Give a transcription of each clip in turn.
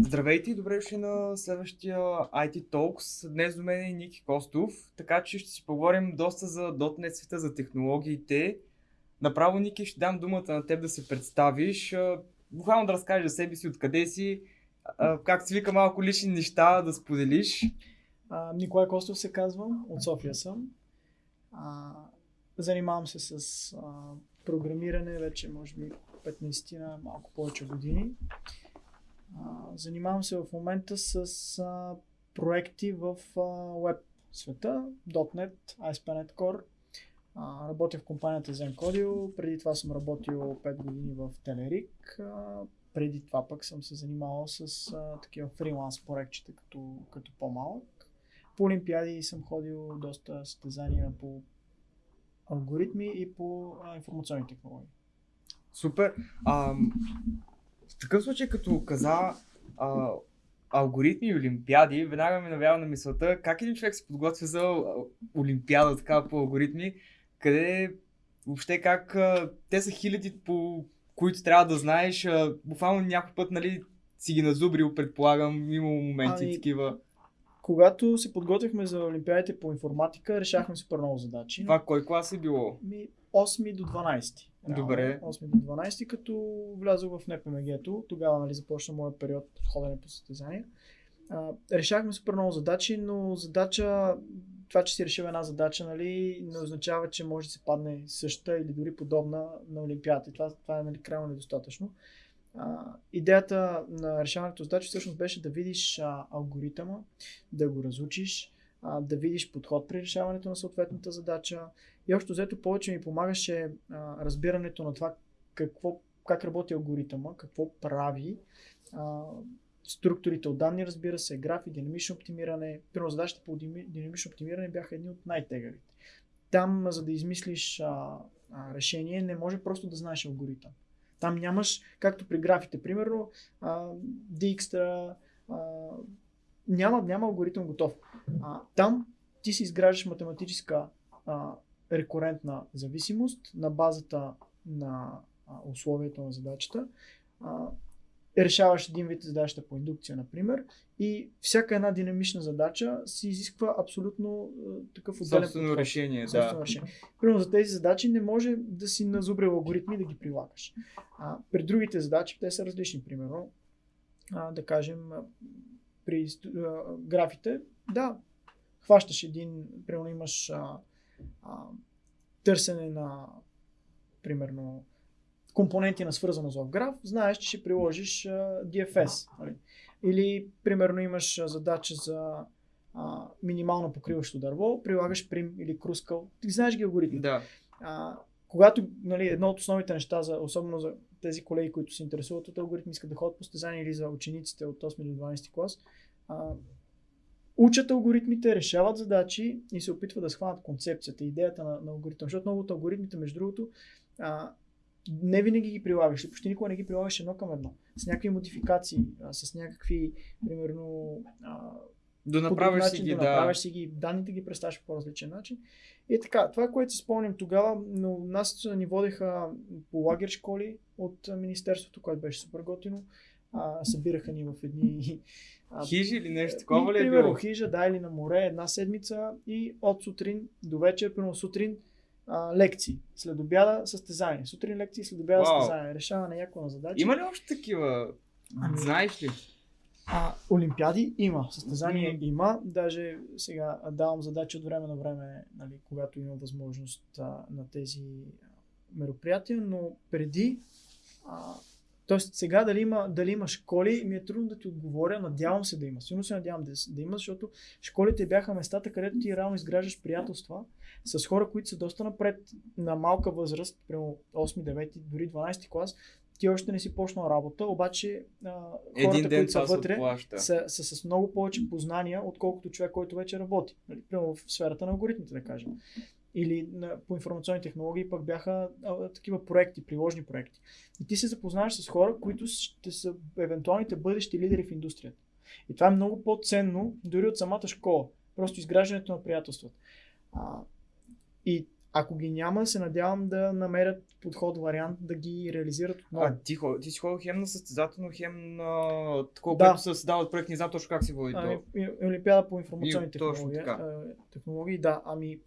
Здравейте и добре дошли на следващия IT Talks. Днес до мен е Ники Костов, така че ще си поговорим доста за .NET света, за технологиите. Направо, Ники, ще дам думата на теб да се представиш, буквално да разкажеш за себе си, откъде си, как се вика малко лични неща да споделиш. А, Николай Костов се казвам, от София съм. А, занимавам се с а, програмиране вече, може би, 15 на малко повече години. Занимавам се в момента с а, проекти в а, веб света, .NET, ASP.NET Core. А, работя в компанията ZenCodio, преди това съм работил 5 години в Telerik. А, преди това пък съм се занимавал с а, такива фриланс проектчета като, като по-малък. По олимпиади съм ходил доста състезания по алгоритми и по а, информационни технологии. Супер. А, в такъв случай, като каза а, алгоритми и олимпиади, веднага ми навява на мисълта как един човек се подготвя за олимпиада така по алгоритми, къде въобще как а, те са хиляди по които трябва да знаеш, а, буквално някой път нали, си ги назубрил, предполагам, има моменти ами, такива. Когато се подготвихме за Олимпиадите по информатика, решахме супер много задачи. Това кой клас е било? Ми, 8 до 12. Добре. 8 до 12, като влязох в НПМГ-то, тогава нали, започна моят период ходене по състезания. А, решахме супер много задачи, но задача, това, че си решил една задача, нали, не означава, че може да се падне същата или дори подобна на Олимпиадата. Това, това е нали, крайно недостатъчно. А, идеята на решаването задачи всъщност беше да видиш а, алгоритъма, да го разучиш, а, да видиш подход при решаването на съответната задача. И общо взето повече ми помагаше а, разбирането на това какво, как работи алгоритъма, какво прави, а, структурите от данни, разбира се, графи, динамично оптимиране. Първо задачите по динамично оптимиране бяха едни от най-тегавите. Там, за да измислиш а, а, решение, не може просто да знаеш алгоритъм. Там нямаш, както при графите, примерно, а, Dijkstra, а, няма, няма алгоритъм готов. А, там ти си изграждаш математическа а, рекурентна зависимост на базата на а, условията на задачата. А, решаваш един вид задачата по индукция, например, и всяка една динамична задача си изисква абсолютно а, такъв отделен Собствено подход. решение, Собствено да. решение. Примерно за тези задачи не може да си назубрил алгоритми да ги прилагаш. А, при другите задачи те са различни, примерно, а, да кажем, при а, графите, да, хващаш един, примерно имаш а, а, търсене на, примерно, компоненти на свързаност в граф, знаеш, че ще приложиш а, DFS. Нали? Или, примерно, имаш задача за а, минимално покриващо дърво, прилагаш прим или крускал. Ти знаеш ги алгоритми. Да. А, когато нали, едно от основните неща, за, особено за тези колеги, които се интересуват от алгоритми, искат да ходят по стезания или за учениците от 8 до 12 клас, а, учат алгоритмите, решават задачи и се опитват да схванат концепцията, идеята на, на алгоритъм. Защото много от алгоритмите, между другото, а, не винаги ги прилагаш, почти никога не ги прилагаш едно към едно. С някакви модификации, а, с някакви, примерно, а, да направиш начин, си ги, да. направиш си ги, данните ги представяш по по-различен начин. И така, това, което си спомням тогава, но нас ни водеха по лагер школи от Министерството, което беше супер готино. А, събираха ни в едни... А, хижи или нещо такова ли е Примерно хижа, да, или на море една седмица и от сутрин до вечер, примерно сутрин а, лекции. След обяда състезание. Сутрин лекции, след обяда Вау. състезание. Решаване някакво на задачи. Има ли още такива? Ами, Знаеш ли? А, олимпиади има, състезание mm. има. Даже сега давам задачи от време на време, нали, когато има възможност а, на тези мероприятия, но преди а, Тоест сега дали има, дали има школи, ми е трудно да ти отговоря, надявам се да има. Сигурно се надявам да, да има, защото школите бяха местата, където ти реално изграждаш приятелства с хора, които са доста напред на малка възраст, примерно 8, 9, дори 12 клас, ти още не си почнал работа, обаче а, хората, които са вътре, са, са, с много повече познания, отколкото човек, който вече работи. Нали, примерно в сферата на алгоритмите, да кажем или на, по информационни технологии пък бяха а, такива проекти, приложни проекти. И ти се запознаваш с хора, които ще са евентуалните бъдещи лидери в индустрията. И това е много по-ценно дори от самата школа. Просто изграждането на приятелствата. А, и ако ги няма, се надявам да намерят подход, вариант да ги реализират отново. А, ти, ти си ходил хем на състезателно, хем на такова, Да. което се създават проект, не знам точно как се води Ами, Олимпиада по информационни И- точно технологии. така. а, технологии, да. Ами,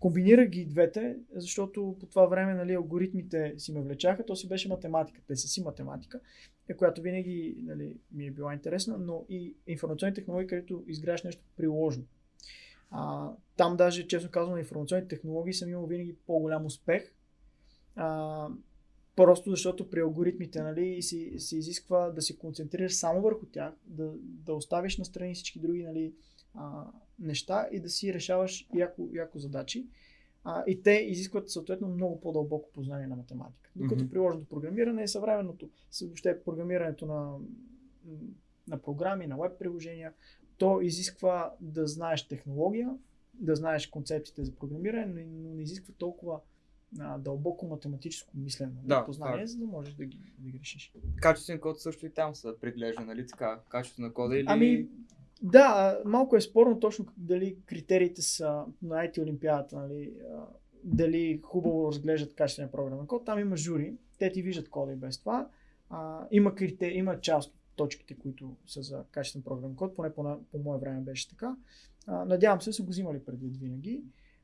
комбинирах ги двете, защото по това време нали, алгоритмите си ме влечаха, то си беше математика. Те са си математика, е, която винаги нали, ми е била интересна, но и информационни технологии, където изграждаш нещо приложно. А, там даже, честно казвам, на информационни технологии съм имал винаги по-голям успех. А, просто защото при алгоритмите нали, си, се изисква да се концентрираш само върху тях, да, да оставиш настрани всички други нали, а, неща и да си решаваш яко, яко задачи. А, и те изискват съответно много по-дълбоко познание на математика. Докато Мгм. приложеното програмиране е съвременното. Въобще програмирането на, на програми, на веб приложения, то изисква да знаеш технология, да знаеш концепциите за програмиране, но- не изисква толкова а, дълбоко математическо мислене, нали, Да, познание, за да можеш да ги, да ги решиш. Качествен код също и там се преглежда, нали така? Качество на кода или... Ами, да, малко е спорно точно дали критериите са на IT Олимпиадата, нали, дали хубаво разглеждат качествения програмен код. Там има жури, те ти виждат кода и без това. А, има, критери, има част от точките, които са за качествен програмен код, поне по, по мое време беше така. А, надявам се, са го взимали предвид винаги.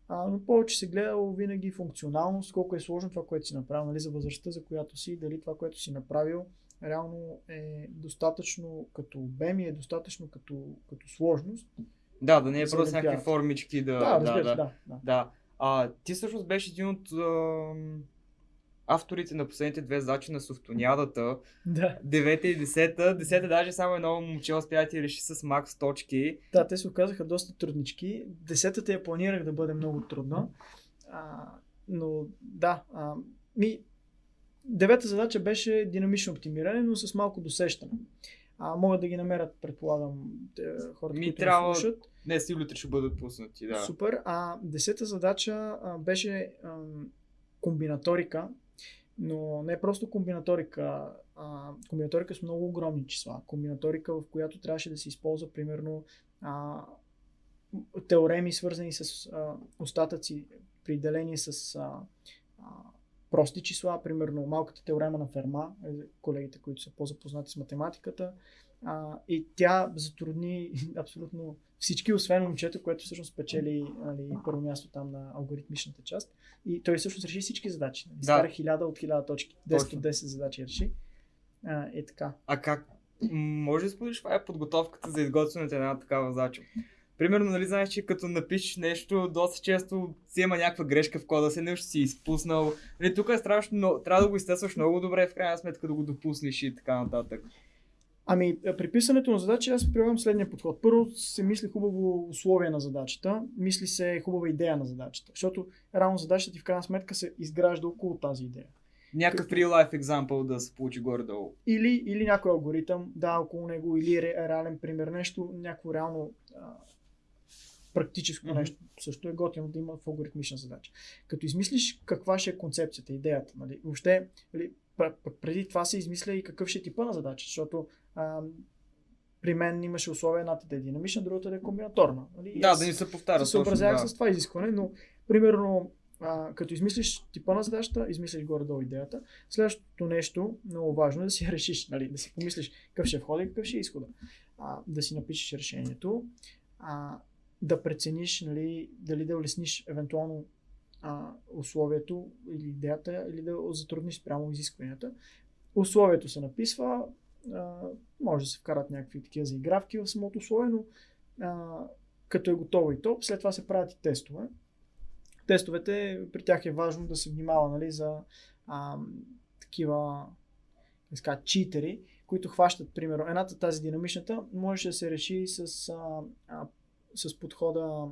А, но повече се гледало винаги функционалност, колко е сложно това, което си направил, нали, за възрастта, за която си, дали това, което си направил, реално е достатъчно като обем и е достатъчно като, като сложност. Да, да не е просто някакви формички да... Да, разбира се, да. да. Да. А, ти всъщност беше един от ам, авторите на последните две задачи на Софтониадата. Да. Девета и десета. Десета даже само едно момче успя да ти реши с макс точки. Да, те се оказаха доста труднички. Десетата я планирах да бъде много трудна. А, но да, а, ми, девета задача беше динамично оптимиране, но с малко досещане. А, могат да ги намерят, предполагам, хората, Ми които трябва- слушат. Днес и утре ще бъдат пуснати, да. Супер. А десета задача а, беше а, комбинаторика, но не просто комбинаторика, а комбинаторика с много огромни числа. Комбинаторика, в която трябваше да се използва примерно а, теореми, свързани с а, остатъци при деление с а, а, прости числа, примерно малката теорема на Ферма, е, колегите, които са по-запознати с математиката. А, и тя затрудни абсолютно всички, освен момчето, което всъщност спечели нали, първо място там на алгоритмичната част. И той всъщност реши всички задачи. Нали. Да. Изкара 1000 от 1000 точки. 10 Точно. от 10 задачи реши. А, е така. А как? Може да споделиш каква е подготовката за изготвянето на една такава задача? Примерно, нали знаеш, че като напишеш нещо, доста често си има някаква грешка в кода си, нещо си изпуснал. Нали, тук е страшно, но трябва да го изтестваш много добре, в крайна сметка да го допуснеш и така нататък. Ами, е, при писането на задачи аз прилагам следния подход. Първо се мисли хубаво условие на задачата, мисли се хубава идея на задачата, защото реално задачата ти в крайна сметка се изгражда около тази идея. Някакъв real life example да се получи горе-долу. Или, или някой алгоритъм, да, около него, или ре, реален пример, нещо, някакво реално а, практическо Мгм. нещо. Също е готино да има в алгоритмична задача. Като измислиш каква ще е концепцията, идеята, нали, въобще, нали, преди това се измисля и какъв ще е типа на задача, защото а, при мен имаше условия, едната да е динамична, другата да е комбинаторна. Нали? Да, да ни се повтаря. се съобразявах точно, с това изискване, но примерно а, като измислиш типа на задачата, измислиш горе-долу идеята. Следващото нещо, много важно е да си решиш, нали? да си помислиш какъв ще е входа и какъв ще е изхода. А, да си напишеш решението, а, да прецениш нали, дали да улесниш евентуално а, условието или идеята, или да затрудниш спрямо изискванията. Условието се написва, а, може да се вкарат някакви такива заигравки в самото условие, но а, като е готово и то, след това се правят и тестове. Тестовете, при тях е важно да се внимава нали, за а, такива казва, читери, които хващат, примерно, едната тази динамичната, може да се реши с, а, а, с подхода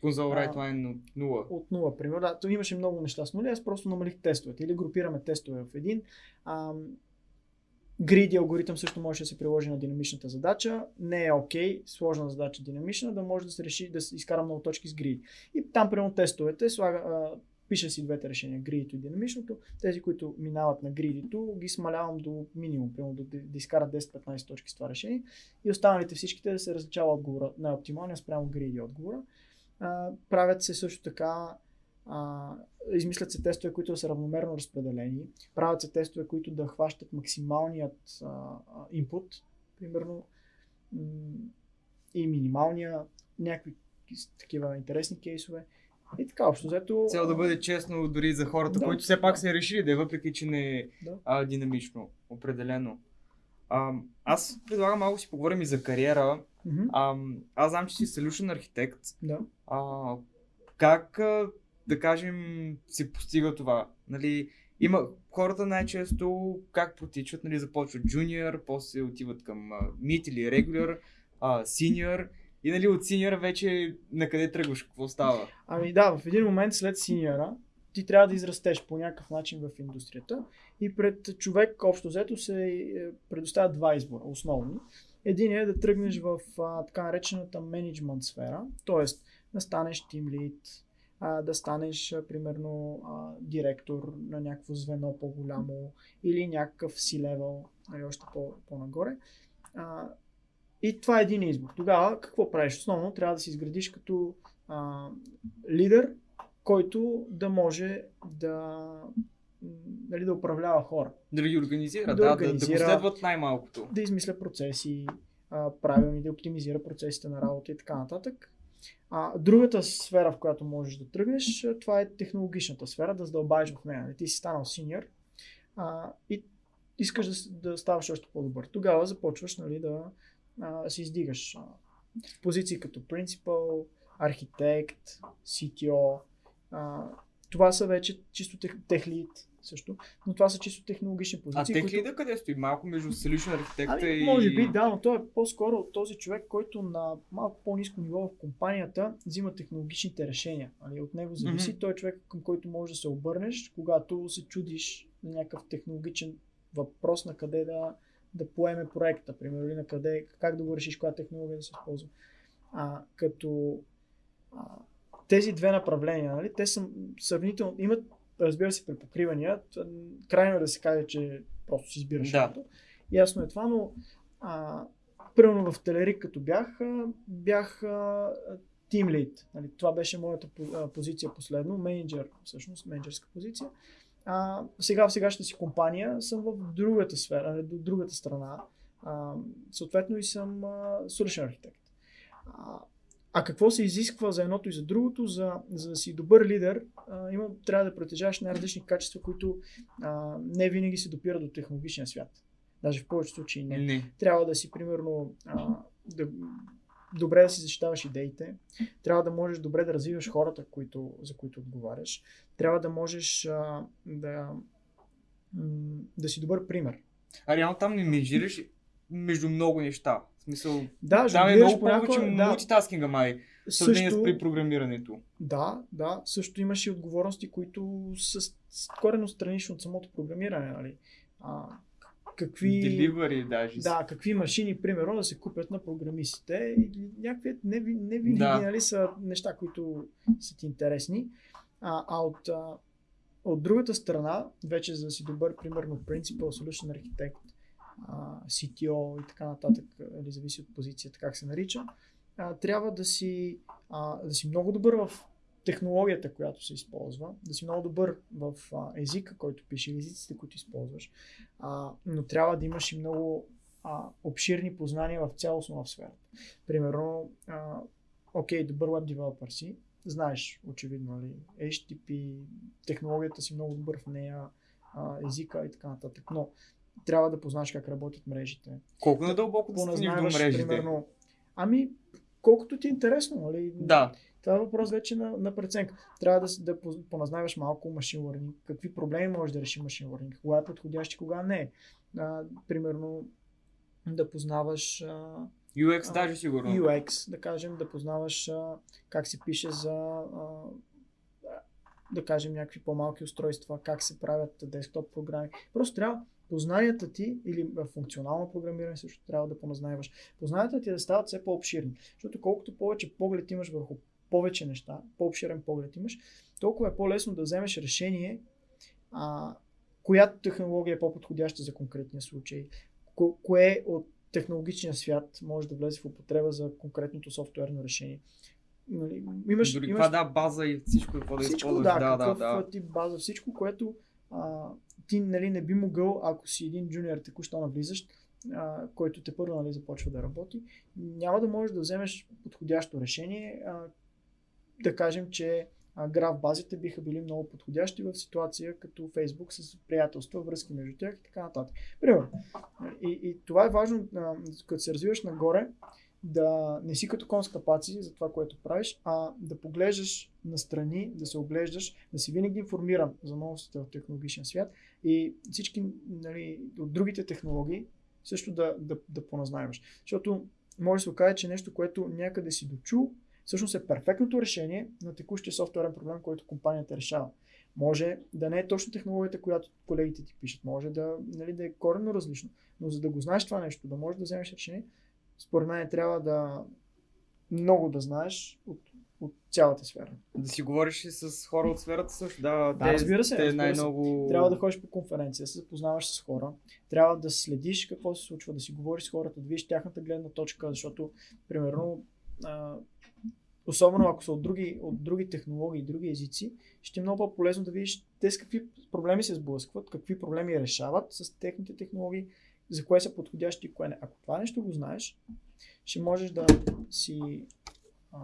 Конзол А, line от 0. от 0, примерно. Да, то имаше много неща с нули, аз просто намалих тестовете. Или групираме тестове в един. Ам, Гриди алгоритъм също може да се приложи на динамичната задача. Не е окей, сложна задача динамична, да може да се реши да се изкара много точки с гриди. И там, примерно, тестовете, слага, а, пиша си двете решения, гридито и динамичното. Тези, които минават на гридито, ги смалявам до минимум, примерно да, да изкарат 10-15 точки с това решение. И останалите всичките да се различава отговора на оптималния спрямо гриди отговора. А, правят се също така А, измислят се тестове, които са равномерно разпределени. Правят се тестове, които да хващат максималният а, примерно, и минималния, някакви такива интересни кейсове. И така, общо взето... Цел да бъде честно дори за хората, Да. които все пак са решили да е, въпреки че не е Да. а, динамично, определено. А, аз предлагам малко си поговорим и за кариера. Мгм, А, аз знам, че си solution архитект. Да. А, как, да кажем, се постига това? Нали, има хората най-често как протичат, нали, започват junior, после отиват към mid или regular, senior и нали, от senior вече на къде тръгваш, какво става? Ами да, в един момент след синьора ти трябва да израстеш по някакъв начин в индустрията и пред човек общо взето се е, предоставят два избора основни. Един е да тръгнеш в а, така наречената менеджмент сфера, т.е. да станеш тим лид, да станеш а, примерно а, директор на някакво звено по-голямо или някакъв си-левел, нали, още по- по-нагоре. А, и това е един избор. Тогава какво правиш? Основно трябва да си изградиш като а, лидер, който да може да, нали, да управлява хора, Да ги организира, Да да, да, да, организира. го следват най-малкото. да измисля процеси, а, правилни, да оптимизира процесите на работа и така нататък. А, другата сфера, в която можеш да тръгнеш, това е технологичната сфера, да задълбаеш в нея. Нали, Ти си станал синьор а, и искаш да, да ставаш още по-добър. Тогава започваш нали, да а, се издигаш. А, в позиции като принципал, архитект, CTO. А, това са вече чисто тех, техлит също, но това са чисто технологични А позиции. тех които- лида къде стои? Малко между solution архитекта Ами, и... може би, да, но той е по-скоро този човек, който на малко по-низко ниво в компанията взима технологичните решения. Нали? От него зависи. Мгм. Той е човек, към който можеш да се обърнеш, когато се чудиш на някакъв технологичен въпрос на къде да, да поеме проекта, примерно, или на къде, как да го решиш, коя технология да се използва. А, като а, тези две направления, нали, те са сравнително, имат, разбира се, препокривания. Крайно е да се каже, че просто си избираш Да. Ясно е това, но а, примерно в Телерик, като бях, бях тим лид. Нали, това беше моята позиция последно, менеджер, всъщност, менеджерска позиция. А, сега в сегашната си компания съм в другата сфера, нали, до другата страна. А, съответно и съм а, solution архитект. А, а какво се изисква за едното и за другото? За, за да си добър лидер, а, има, трябва да притежаваш най-различни качества, които а, не винаги се допират до технологичния свят. Даже в повечето случаи не. Не. Трябва да си, примерно, а, да, добре да си защитаваш идеите, трябва да можеш добре да развиваш хората, които, за които отговаряш, трябва да можеш а, да, да си добър пример. А реално там не менжираш между много неща. В смисъл, Да, там е много повече да, мултитаскинга май, в сравнение също, с при програмирането. Да, да, също имаш и отговорности, които са корено странично от самото програмиране. Нали? А, какви, Delivery даже. да, какви машини, примерно, да се купят на програмистите. И някакви не, ви- не Да. нали, са неща, които са ти интересни. А, а от, а, от другата страна, вече за да си добър, примерно, Principal Solution Architect, а, CTO и така нататък, нали, зависи от позицията, как се нарича, а, трябва да си, а, да си много добър в технологията, която се използва, да си много добър в а, езика, който пише, или езиците, които използваш, а, но трябва да имаш и много а, обширни познания в цялостно в сферата. Примерно, а, окей, добър веб девелопър си, знаеш, очевидно, нали, HTTP, технологията си много добър в нея, а, езика и така нататък, но трябва да познаеш как работят мрежите. Колко надълбоко да стигнеш до мрежите? примерно, ами, колкото ти е интересно, нали? Да. Това е въпрос вече на, на преценка. Трябва да, да поназнаваш малко машин learning, какви проблеми може да реши машин learning, кога е подходящ и кога не е. А, примерно да познаваш а, UX А, даже сигурно. UX, да кажем, да познаваш а, как се пише за а, да кажем някакви по-малки устройства, как се правят десктоп програми. Просто трябва познанията ти или функционално програмиране също трябва да поназнаваш. Познанията ти да стават все по-обширни, защото колкото повече поглед имаш върху повече неща, по-обширен поглед имаш, толкова е по-лесно да вземеш решение а, която технология е по-подходяща за конкретния случай, ко- кое от технологичния свят може да влезе в употреба за конкретното софтуерно решение. Нали, имаш, Дори имаш да, база и всичко, какво да всичко, използваш. да, Да, да, какъв да. тип база, всичко, което а, ти нали, не би могъл, ако си един джуниор току-що навлизаш, а, който те първо нали, започва да работи, няма да можеш да вземеш подходящо решение. А, да кажем, че граф базите биха били много подходящи в ситуация като Facebook с приятелства, връзки между тях и така нататък. Примерно. И, и това е важно, като се развиваш нагоре, да не си като кон с капаци за това, което правиш, а да поглеждаш настрани, да се оглеждаш, да си винаги информиран за новостите в технологичен свят и всички нали, от другите технологии също да, да, да поназнайваш. Защото може да се окаже, че нещо, което някъде си дочул, всъщност е перфектното решение на текущия софтуерен проблем, който компанията решава. Може да не е точно технологията, която колегите ти пишат, може да, нали, да е коренно различно, но за да го знаеш това нещо, да можеш да вземеш решение, според мен трябва да много да знаеш от, от цялата сфера. Да си говориш и с хора от сферата също. Да, Да, разбира се, Те разбира се. най-много... Трябва да ходиш по конференция, да се запознаваш с хора, трябва да следиш какво се случва, да си говориш с хората, да видиш тяхната гледна точка, защото, примерно, а, особено ако са от други, от други технологии, други езици, ще е много по-полезно да видиш те с какви проблеми се сблъскват, какви проблеми решават с техните технологии, за кое са подходящи и кое не. Ако това нещо го знаеш, ще можеш да си а,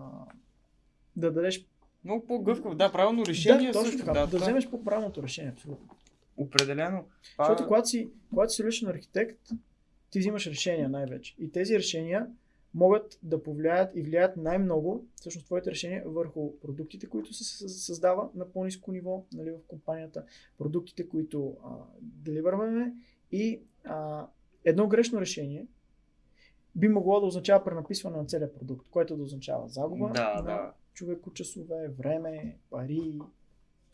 да дадеш Много по-гъвкав. Да, правилно решение да, точно също. така, да, да това- вземеш по-правилното решение, абсолютно. Определено. Защото когато си, когато си архитект, ти взимаш решения най-вече. И тези решения могат да повлияят и влияят най-много, всъщност твоите решения, върху продуктите, които се съ- създава на по-низко ниво нали, в компанията, продуктите, които а, деливърваме и а, едно грешно решение би могло да означава пренаписване на целият продукт, което да означава загуба Да, на да. човекочасове, време, пари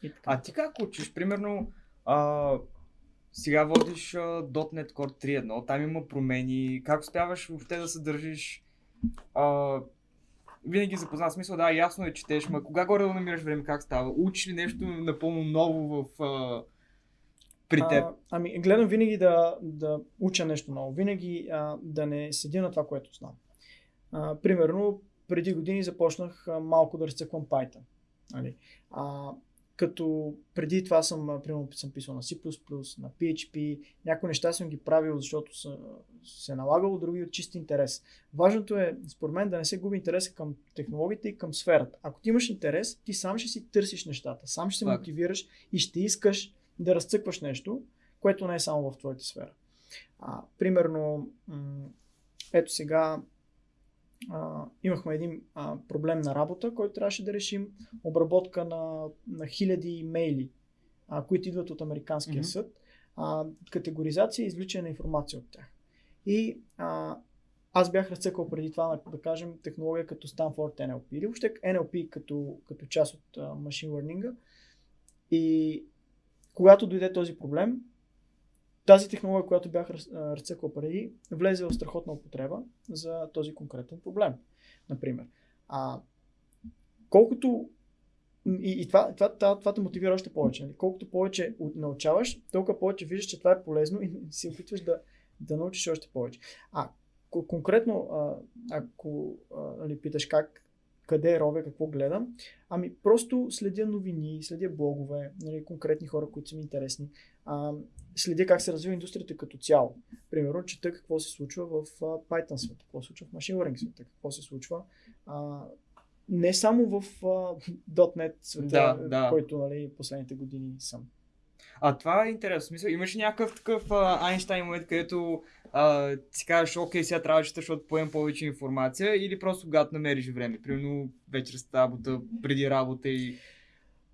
и така. А ти как учиш? Примерно, а, сега водиш .NET Core 3.1, там има промени. Как успяваш въобще да се държиш? А, винаги запознат смисъл, да, ясно е, четеш, ма кога горе да намираш време, как става? Учиш ли нещо напълно ново в, а, при теб? А, ами, гледам винаги да, да уча нещо ново. Винаги а, да не седя на това, което знам. А, примерно, преди години започнах а, малко да разцъквам Python. Нали? А, като преди това съм, примерно, съм писал на C++, на PHP, някои неща съм ги правил, защото са, се е налагало, други от чист интерес. Важното е, според мен, да не се губи интереса към технологиите и към сферата. Ако ти имаш интерес, ти сам ще си търсиш нещата, сам ще се мотивираш и ще искаш да разцъкваш нещо, което не е само в твоята сфера. А, примерно, м- ето сега а, имахме един а, проблем на работа, който трябваше да решим обработка на, на хиляди имейли, а, които идват от Американския Мгм. съд, а, категоризация и извличане на информация от тях. И а, аз бях разцъкал преди това, да кажем, технология като Stanford NLP или въобще NLP като, като част от а, машин learning. И когато дойде този проблем, тази технология, която бях разцъкал преди, влезе в страхотна употреба за този конкретен проблем. Например. А, колкото и, и това, това, това, това те мотивира още повече. Нали? Колкото повече научаваш, толкова повече виждаш, че това е полезно и се опитваш да, да научиш още повече. А ко- конкретно, ако а, нали, питаш как, къде ровя, какво гледам, ами просто следя новини, следя блогове, нали, конкретни хора, които са ми интересни. А, следя как се развива индустрията като цяло. Примерно, чета какво се случва в Python света, какво се случва в Machine Learning света, какво се случва а, не само в а, .NET света, Да, да. който нали, последните години съм. А това е интересно. Смисъл, имаш ли някакъв такъв а, Айнштайн момент, където а, си кажеш, окей, сега трябва да чета, защото поем повече информация, или просто когато намериш време, примерно вечер с работа, преди работа и...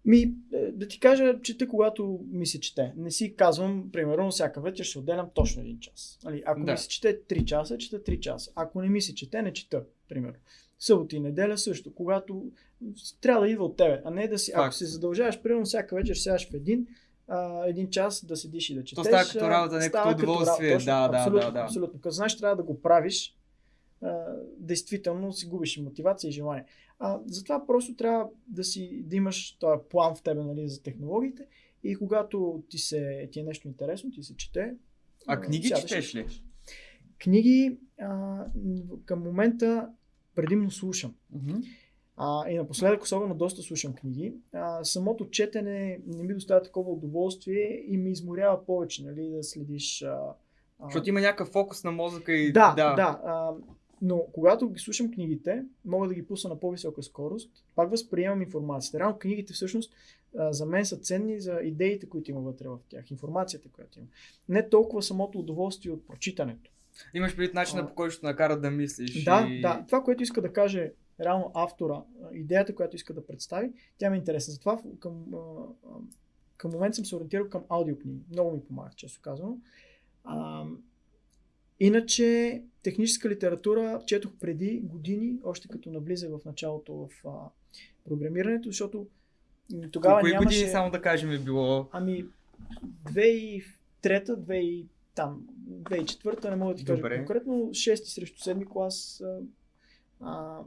Ми, е, да ти кажа, чета когато ми се чете. Не си казвам, примерно, всяка вечер ще отделям точно един час. Нали, ако Да. ми се чете 3 часа, чета 3 часа. Ако не ми се чете, не чета, примерно. Събота и неделя също, когато трябва да идва от тебе, а не да си, ако Факт. се задължаваш, примерно всяка вечер сядаш в един, а, един час да седиш и да четеш. става като работа, като става удоволствие. точно, Да, да, абсолютно, да, да. Абсолютно. Като знаеш, трябва да го правиш, действително си губиш и мотивация и желание. А, затова просто трябва да, си, да имаш този план в тебе нали, за технологиите и когато ти, се, ти е нещо интересно, ти се чете. А книги сядаш четеш ли? Книги а, към момента предимно слушам. Мгм. А, и напоследък, особено доста слушам книги. А, самото четене не ми доставя такова удоволствие и ми изморява повече, нали, да следиш. А, а... Защото има някакъв фокус на мозъка и Да, да. да а, но когато ги слушам книгите, мога да ги пусна на по-висока скорост, пак възприемам информацията. Реално книгите всъщност за мен са ценни за идеите, които има вътре в тях, информацията, която има. Не толкова самото удоволствие от прочитането. Имаш предвид начина по който ще накара да мислиш. Да, и... да. Това, което иска да каже реално автора, идеята, която иска да представи, тя ми е интересна. Затова към, към момент съм се ориентирал към аудиокниги. Много ми помага, често казано. А, иначе, техническа литература четох преди години, още като наблиза в началото в а, програмирането, защото тогава Кои нямаше... години, само да кажем, е било? Ами, 2003 2000 там, 2004 не мога да ти кажа Добре. конкретно, 6 срещу 7 клас, а, а,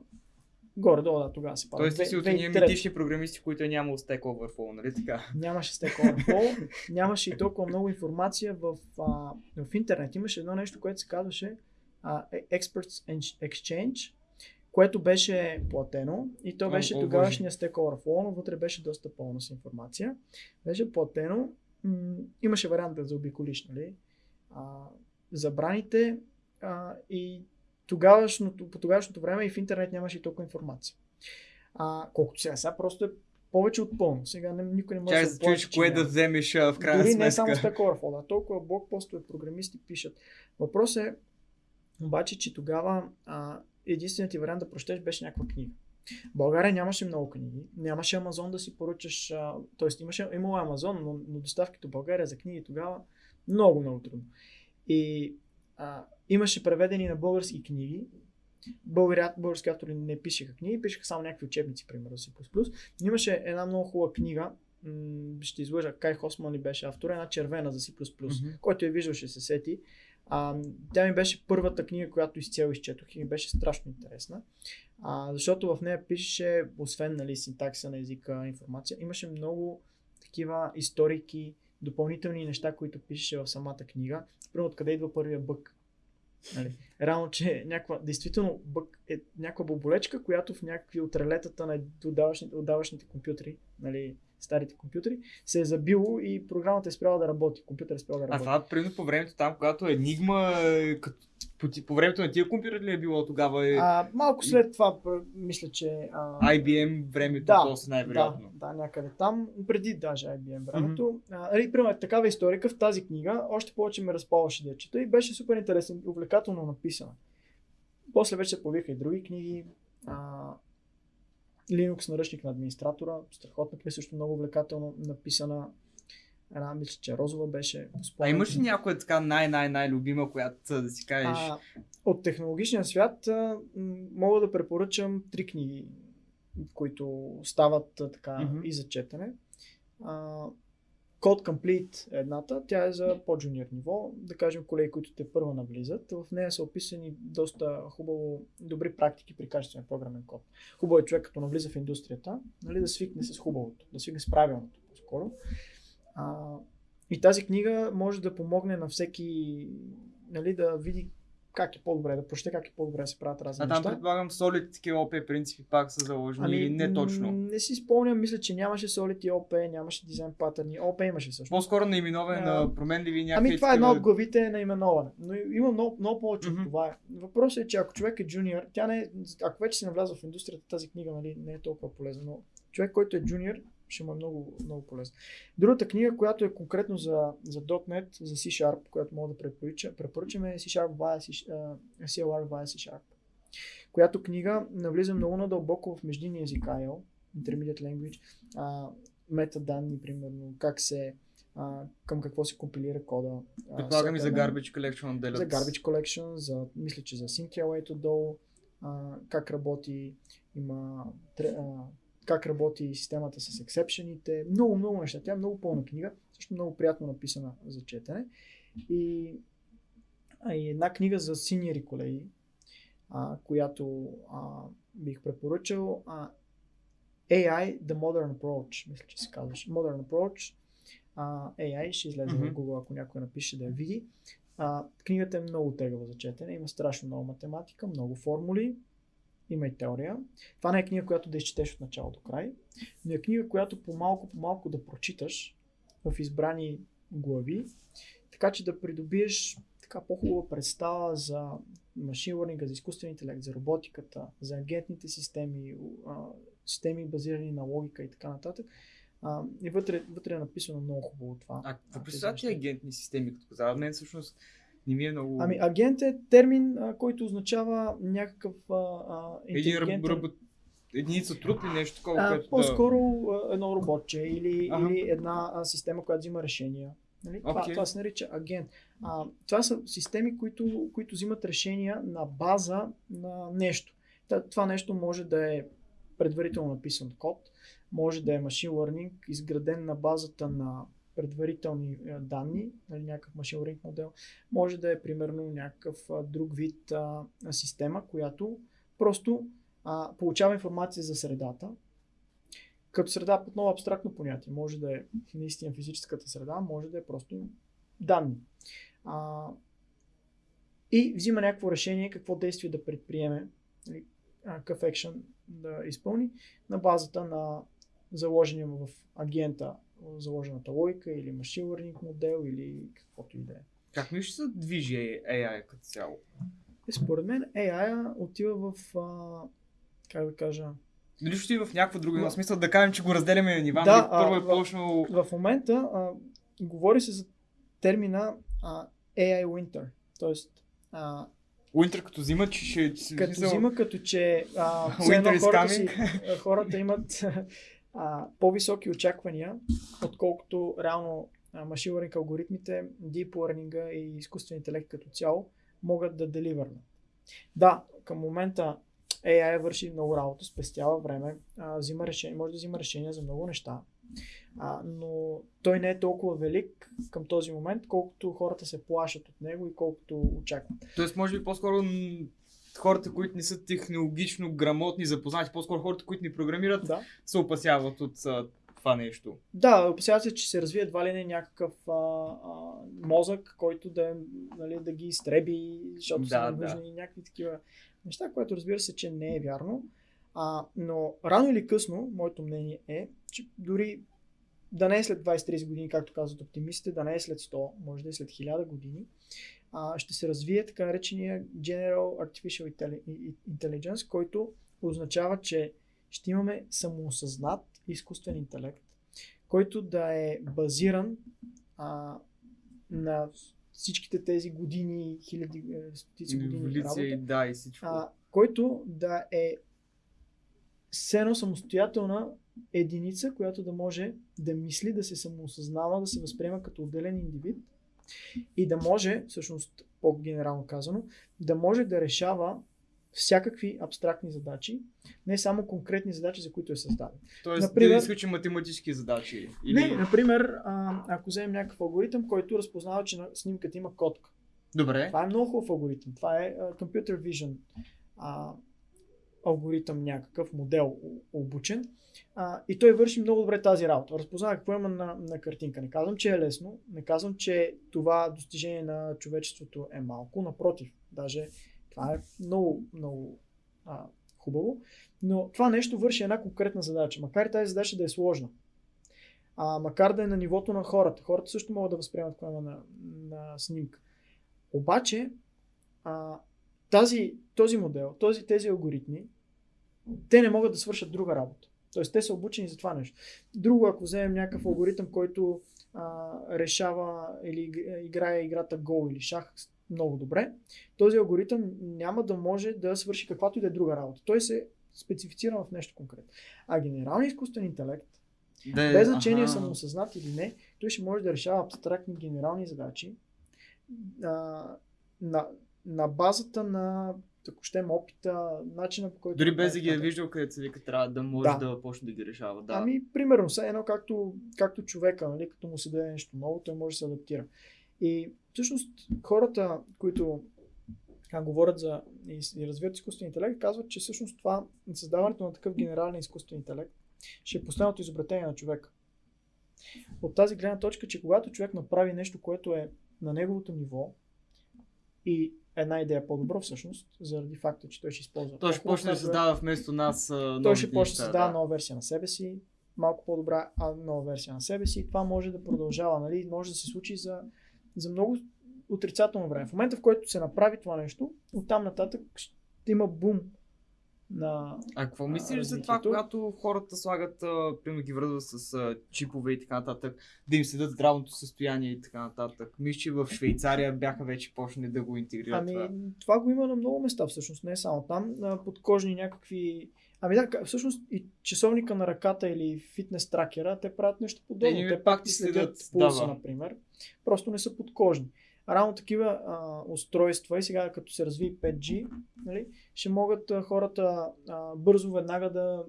горе-долу, да, тогава се пада. Тоест ти си от едни 2003. митични програмисти, които е нямало Stack Overflow, нали така? Нямаше Stack Overflow, нямаше и толкова много информация в, а, в интернет. Имаше едно нещо, което се казваше а, Experts Exchange, което беше платено и то беше о, тогавашния Stack Overflow, но вътре беше доста пълна с информация. Беше платено, м- имаше вариант да заобиколиш, нали? А, забраните а, и тогавашното, по тогавашното време и в интернет нямаше и толкова информация. А, колкото сега, сега просто е повече от пълно. Сега не, никой не може Чай да чуеш плаче, че кое няма. да вземеш а, в крайна Дори сметка. не само Stack Overflow, да, толкова блокпостове програмисти пишат. Въпрос е обаче, че тогава а, единственият ти вариант да прочетеш беше някаква книга. В България нямаше много книги, нямаше Амазон да си поръчаш, а, т.е. имаше, имало Амазон, но, но доставките в България за книги тогава много, много трудно. И а, имаше преведени на български книги, Българи, български автори не пишеха книги, пишеха само някакви учебници, примерно C++. Но имаше една много хубава книга, м- ще излъжа, Кай Хосман ли беше автор, една червена за C++, Мгм. който я виждал ще се сети. А, тя ми беше първата книга, която изцяло изчетох и ми беше страшно интересна. А, защото в нея пишеше, освен нали, синтакса на езика, информация, имаше много такива историки, допълнителни неща, които пишеше в самата книга. Примерно откъде идва първия бък. Нали. Реално, че някаква, действително бък е някаква боболечка, която в някакви от релетата на отдавашните, отдавашните компютри, нали, старите компютри, се е забило и програмата е спряла да работи. Компютър е спрял да А работи. това, примерно, по времето там, когато Енигма, е, като, по, по времето на тия компютъри ли е било тогава? Е, А, малко след това, мисля, че... А, IBM времето, да, после най-вероятно. Да, да, някъде там, преди даже IBM времето. Mm-hmm. Нали, примерно, такава историка в тази книга, още повече ме разпалваше да чета и беше супер интересен, увлекателно написана. После вече се появиха и други книги. А, Linux наръчник на администратора, страхотна книга, също много увлекателно написана. Една, мисля, че Розова беше. А спомням имаш си. ли някоя така най-най-най-любима, която а, да си кажеш? А, от технологичния свят а, мога да препоръчам три книги, които стават а, така Мгм. и за четене. А, Code Complete е едната, тя е за по-джуниор ниво, да кажем колеги, които те първа навлизат. В нея са описани доста хубаво, добри практики при качествен програмен код. Хубаво е човек, като навлиза в индустрията, нали, да свикне с хубавото, да свикне с правилното по-скоро. А, и тази книга може да помогне на всеки нали, да види как е по-добре, да прочете как е по-добре да се правят разни а там неща. предполагам Solid такива OP принципи пак са заложени или не точно? Не си спомням, мисля, че нямаше Solid и OP, нямаше дизайн патърни. OP имаше също. По-скоро наименоване А, на променливи някакви Ами това е такива- от главите на именоване. Но има много, много повече Мгм. от това. Въпросът е, че ако човек е джуниор, тя не е, ако вече си навлязъл в индустрията, тази книга нали, не е толкова полезна, но човек, който е джуниор, ще му е много, много полезна. Другата книга, която е конкретно за, за .NET, за C-Sharp, която мога да препоръча, препоръчам е C-Sharp via C, а, CLR via C-Sharp. Която книга навлиза много надълбоко в междинния език IL, Intermediate Language, а, метаданни, примерно, как се, а, към какво се компилира кода. Предполагам и за Garbage Collection отделят. за Garbage Collection, за, мисля, че за SyncLA долу, а, как работи, има а, как работи системата с ексепшените, много, много неща. Тя е много пълна книга, също много приятно написана за четене. И, и една книга за синьори колеги, а, която а, бих препоръчал. А, AI The Modern Approach, мисля, че се казваш. Modern Approach. А, AI ще излезе Мгм. в Google, ако някой напише да я види. А, книгата е много тегава за четене, има страшно много математика, много формули има и теория. Това не е книга, която да изчетеш от начало до край, но е книга, която по-малко по малко да прочиташ в избрани глави, така че да придобиеш така по-хубава представа за машин за изкуствен интелект, за роботиката, за агентните системи, системи базирани на логика и така нататък. А, и вътре, вътре е написано много хубаво това. А какво представят ти агентни системи, като каза? Мен всъщност не ми е много... Ами агент е термин, а, който означава някакъв а, а, интелигентен... Един единица труд или нещо такова? А, което по-скоро да... едно роботче или, ага. или една а, система, която взима решения. Нали? Okay. Това, това се нарича агент. А, това са системи, които, които взимат решения на база на нещо. Това нещо може да е предварително написан код, може да е машин learning, изграден на базата на предварителни е, данни, нали, някакъв машин learning модел, може да е примерно някакъв друг вид а, система, която просто а, получава информация за средата. Като среда под много абстрактно понятие. Може да е наистина физическата среда, може да е просто данни. А, и взима някакво решение какво действие да предприеме, нали, какъв екшен да изпълни на базата на заложения в агента заложената логика или машин learning модел или каквото и да е. Как ми ще се движи AI като цяло? Е, според мен AI отива в, а, как да кажа, дали ще в някакво друго но... смисъл да кажем, че го разделяме на нива, да, нали? първо е почнало... В, в момента а, говори се за термина а, AI Winter. А, Winter като зима, че ще... Като смисъл... зима, като че а, Winter хората, си, хората имат а, по-високи очаквания, отколкото реално машин learning алгоритмите, deep learning и изкуствен интелект като цяло могат да деливърнат. Да, към момента AI върши много работа, спестява време, а, взима решение, може да взима решения за много неща, а, но той не е толкова велик към този момент, колкото хората се плашат от него и колкото очакват. Тоест, може би по-скоро хората, които не са технологично грамотни, запознати, по-скоро хората, които ни програмират, да. се опасяват от а, това нещо. Да, опасяват се, че се развие едва ли не някакъв а, а, мозък, който да, нали, да ги изтреби, защото да, са нужни да. някакви такива неща, което разбира се, че не е вярно. А, но рано или късно, моето мнение е, че дори да не е след 20-30 години, както казват оптимистите, да не е след 100, може да е след 1000 години, а, ще се развие така наречения General Artificial Intelligence, който означава, че ще имаме самоосъзнат изкуствен интелект, който да е базиран а, на всичките тези години, хиляди, е, стотици години работа, да, и всичко. А, който да е все самостоятелна единица, която да може да мисли, да се самоосъзнава, да се възприема като отделен индивид и да може, всъщност по-генерално казано, да може да решава всякакви абстрактни задачи, не само конкретни задачи, за които е създаден. Тоест например, да изключим математически задачи? Или... Не, например, а, ако вземем някакъв алгоритъм, който разпознава, че на снимката има котка. Добре. Това е много хубав алгоритъм. Това е uh, Computer Vision а, алгоритъм, някакъв модел обучен. А, и той върши много добре тази работа. Разпознава какво има на, на картинка. Не казвам, че е лесно, не казвам, че това достижение на човечеството е малко. Напротив, даже това е много, много а, хубаво. Но това нещо върши една конкретна задача. Макар и тази задача да е сложна. А, макар да е на нивото на хората. Хората също могат да възприемат какво на, на снимка. Обаче, а, тази, този модел, този, тези алгоритми, те не могат да свършат друга работа. Тоест, те са обучени за това нещо. Друго, ако вземем някакъв алгоритъм, който а, решава или играе играта гол или шах много добре, този алгоритъм няма да може да свърши каквато и да е друга работа. Той се специфицира в нещо конкретно. А генералният изкуствен интелект, да, без значение ага. самоосъзнат или не, той ще може да решава абстрактни генерални задачи а, на, на базата на ако щем опита, начина по който... Дори без да ги е виждал където се вика, трябва да може да, да почне да ги решава. Да. Ами, примерно, все едно както, както човека, нали, като му се даде нещо ново, той може да се адаптира. И всъщност хората, които а, говорят за и, и развиват изкуствен интелект, казват, че всъщност това, създаването на такъв генерален изкуствен интелект, ще е последното изобретение на човека. От тази гледна точка, че когато човек направи нещо, което е на неговото ниво и една идея по-добро всъщност, заради факта, че той ще използва. Той ще почне да създава вместо нас а, Той ще почне да създава нова версия на себе си, малко по-добра а, нова версия на себе си. И това може да продължава, нали? може да се случи за, за много отрицателно време. В момента, в който се направи това нещо, оттам нататък ще има бум на... А какво мислиш за това, когато хората слагат, примерно ги връзват с а, чипове и така нататък, да им следят здравното състояние и така нататък? Мисля, че в Швейцария бяха вече почнали да го интегрират Ами, това. това го има на много места всъщност, не само там. Подкожни някакви... Ами да, всъщност и часовника на ръката или фитнес тракера, те правят нещо подобно. Те Те, пак ти следят пулса, да, например. Просто не са подкожни. Рано такива а, устройства и сега като се разви 5G, нали, ще могат а, хората а, бързо веднага да, да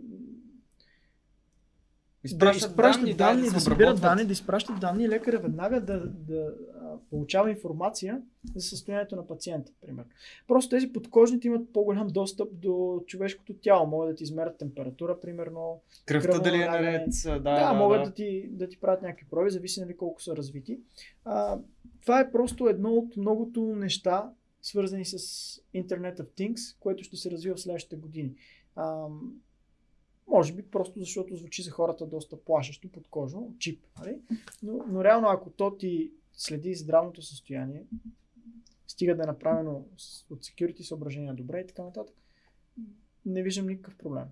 Изпращат изпращат данни, да, се събират обработват. данни, да изпращат данни лекаря веднага да, да получава информация за състоянието на пациента, примерно. Просто тези подкожните имат по-голям достъп до човешкото тяло. Могат да ти измерят температура, примерно. Кръвта дали е наред. Да, Да, да, могат да. да, ти, да ти правят някакви проби, зависи нали колко са развити. А, това е просто едно от многото неща, свързани с Internet of Things, което ще се развива в следващите години. А, може би просто защото звучи за хората доста плашещо, подкожно, чип. Нали? Но, но реално ако то ти следи здравното състояние, стига да е направено от security съображения добре и така нататък, не виждам никакъв проблем.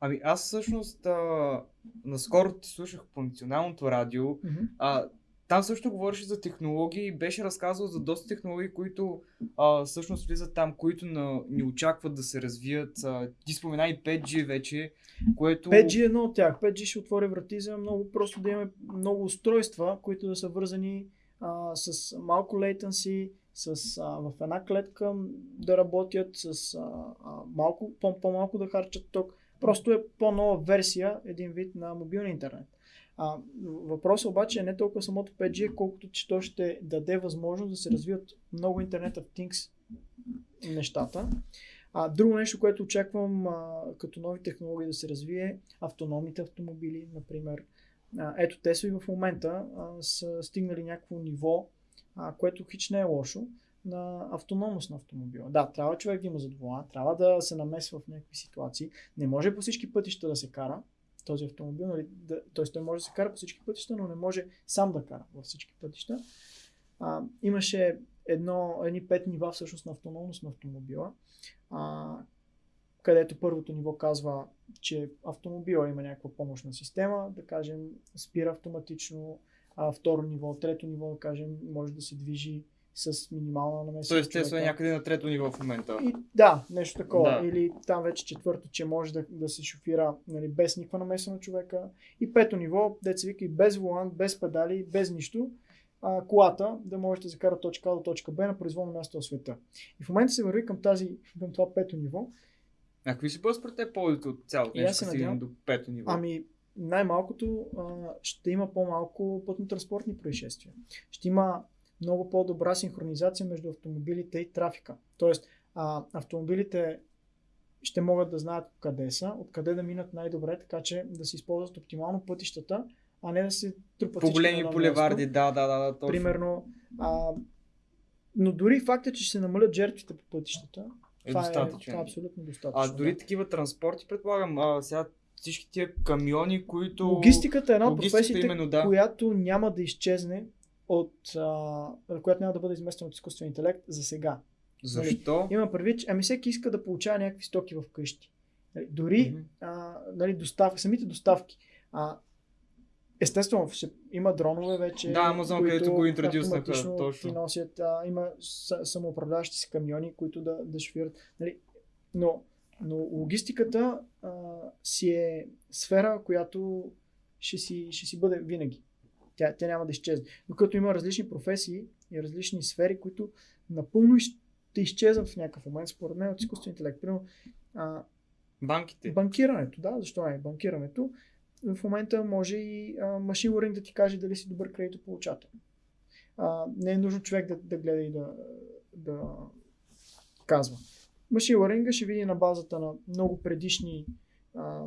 Ами аз всъщност а, наскоро ти слушах по националното радио. А, там също говореше за технологии и беше разказал за доста технологии, които а, всъщност влизат там, които на, ни очакват да се развият. А, ти спомена и 5G вече, което... 5G е едно от тях. 5G ще отвори врати за много просто да имаме много устройства, които да са вързани а, с малко latency, с, а, в една клетка да работят, с а, малко, по- по-малко да харчат ток. Просто е по-нова версия, един вид на мобилен интернет. А, въпросът обаче е не толкова самото 5G, колкото че то ще даде възможност да се развият много Internet of Things нещата. А, друго нещо, което очаквам а, като нови технологии да се развие, автономните автомобили, например. Ето Тесла и в момента са стигнали някакво ниво, а, което хич не е лошо, на автономност на автомобила. Да, трябва човек да има зад вола, трябва да се намесва в някакви ситуации. Не може по всички пътища да се кара този автомобил, нали, да, т.е. той може да се кара по всички пътища, но не може сам да кара във всички пътища. А, имаше едно, едни пет нива всъщност на автономност на автомобила, а, където първото ниво казва, че автомобила има някаква помощна система, да кажем, спира автоматично, а второ ниво, трето ниво, да кажем, може да се движи с минимална намеса. Тоест, от Тесла е човека. някъде на трето ниво в момента. И, да, нещо такова. Да. Или там вече четвърто, че може да, да се шофира нали, без никаква намеса на човека. И пето ниво, деца вика и без волан, без педали, без нищо. А, колата да може да закара точка А до точка Б на произволно място в света. И в момента се върви към, тази, към това пето ниво. А какви ще бъдат според теб ползите от цялото нещо, се надявам. до пето ниво? Ами, най-малкото а, ще има по-малко пътно-транспортни происшествия. Ще има много по-добра синхронизация между автомобилите и трафика. Тоест, а, автомобилите ще могат да знаят къде са, откъде да минат най-добре, така че да се използват оптимално пътищата, а не да се трупат По големи булеварди, да, да, да, да, точно. Примерно, а, но дори факта, че ще се намалят жертвите по пътищата, е това, е, достатъчен. това е абсолютно достатъчно. А дори да. такива транспорти, предполагам, а, сега всички тия камиони, които... Логистиката е една от професиите, именно, да. която няма да изчезне от, а, която няма да бъде изместена от изкуствен интелект за сега. Защо? Има предвид, ами всеки иска да получава някакви стоки в къщи. Нали, Дори Мгм. а, нали, достав, самите доставки. А, естествено, ще, има дронове вече. Да, които където го интродюснаха, точно. Ти носят, а, има самоуправляващи се камиони, които да, да шофират. Нали, но, но логистиката а, си е сфера, която ще си, ще си бъде винаги. Тя, тя няма да изчезне. Докато има различни професии и различни сфери, които напълно ще изчезнат в някакъв момент, според мен, от изкуствен интелект. Примерно, а, Банките. банкирането, да, защо не? Банкирането. В момента може и машин learning да ти каже дали си добър кредитополучател. А, не е нужно човек да, да гледа и да, да казва. Машин learning ще види на базата на много предишни а,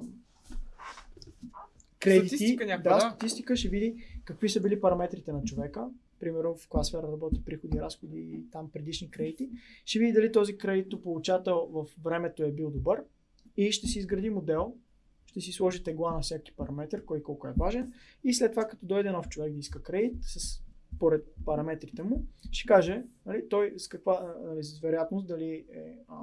кредити. Статистика някаква, да, да. статистика ще види какви са били параметрите на човека примерно в класфера работи приходи, разходи и там предишни кредити, ще види дали този кредитополучател в времето е бил добър и ще си изгради модел, ще си сложи тегла на всеки параметр, кой колко е важен и след това като дойде нов човек да иска кредит с поред параметрите му, ще каже нали, той с каква нали, с вероятност дали е а,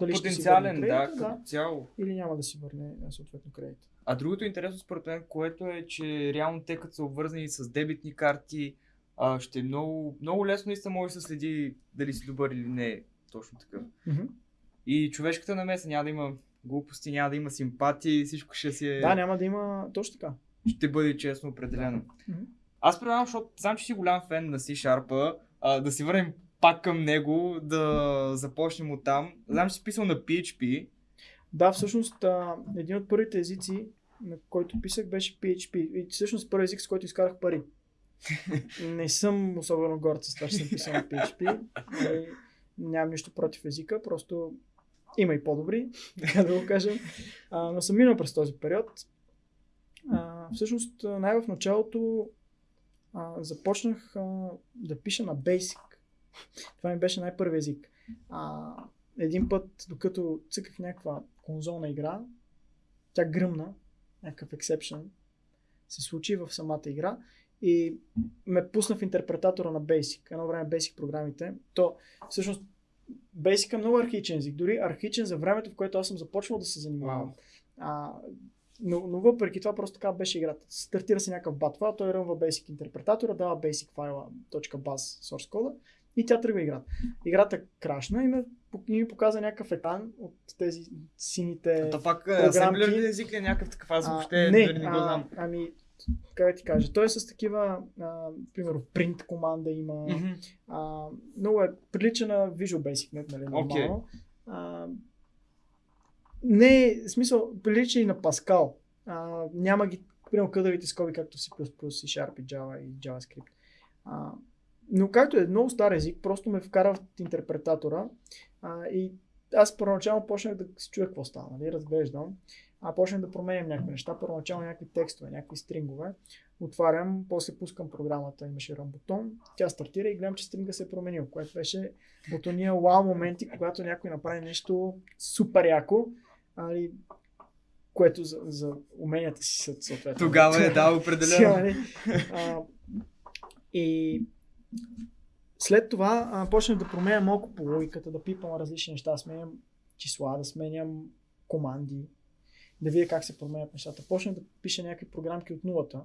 дали ще си Потенциален, да, като цяло. или няма да си върне съответно кредит. А другото интересно според мен, което е, че реално те като са обвързани с дебитни карти, а, ще е много, много лесно и се може да се следи дали си добър или не. Точно такъв. И човешката намеса няма да има глупости, няма да има симпатии, всичко ще си е... Да, няма да има точно така. ще бъде честно определено. Мгм. Аз предлагам, защото знам, че си голям фен на C-Sharp, да си върнем пак към него, да започнем от там. Знам, че си писал на PHP. Да, всъщност а, един от първите езици, на който писах, беше PHP. И всъщност първи език, с който изкарах пари. Не съм особено горд с това, че съм писал на PHP. Нали, Нямам нищо против езика, просто има и по-добри, така да го кажем. А, но съм минал през този период. А, всъщност, най-в началото а, започнах а, да пиша на Basic. Това ми беше най-първи език. А, един път, докато цъках някаква конзолна игра, тя гръмна, някакъв exception се случи в самата игра и ме пусна в интерпретатора на Basic. Едно време Basic програмите. То всъщност Basic е много архичен език. Дори архичен за времето, в което аз съм започвал да се занимавам. Вау. А, но, но въпреки това просто така беше играта. Стартира се някакъв батва, той рънва Basic интерпретатора, дава Basic файла .baz source кода и тя тръгва играта. Играта крашна и, ме, и ми показа някакъв екран от тези сините То пак асемблерен език е някакъв такъв, аз А, въобще не, дори не го а, знам. Ами, как ти кажа, той е с такива, а, примерно, print команда има. Мгм. А, много е прилича на Visual Basic, не, нали, нормално. А, не е, смисъл, прилича и на Pascal. А, няма ги, примерно, къдавите скоби, както C++, C Sharp и Java и JavaScript. А, но както е много стар език, просто ме вкара в интерпретатора а, и аз първоначално почнах да се чуя какво става, нали, разглеждам, а почнах да променям някакви неща, първоначално някакви текстове, някакви стрингове, отварям, после пускам програмата, имаше рън бутон, тя стартира и гледам, че стринга се е променил, което беше от ония вау моменти, когато някой направи нещо супер яко, али, което за, за уменията си съответно. Тогава е да, определено. нали, а, и след това а, почнах да променя малко по логиката, да пипам различни неща, да сменям числа, да сменям команди, да видя как се променят нещата. Почнах да пиша някакви програмки от нулата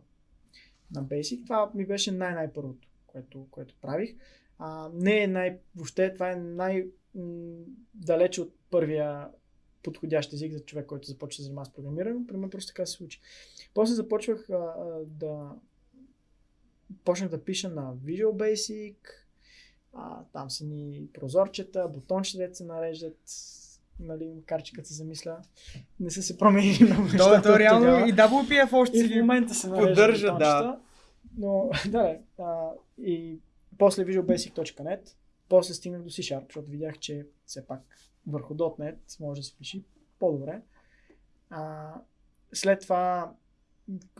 на Basic. Това ми беше най-най-първото, което, което правих. А, не е най... Въобще това е най... м, далече от първия подходящ език за човек, който започва да занимава с програмиране. При мен просто така се случи. После започвах а, а, да почнах да пиша на Visual Basic, а, там са ни прозорчета, бутончета, се нареждат, нали, макар че като се замисля, не са се променили много То, нещата то от реално тогава. и WPF още И в момента се поддържа, да. Но, да, а, и после visualbasic.net, после стигнах до C-Sharp, защото видях, че все пак върху .NET може да се пиши по-добре. А, след това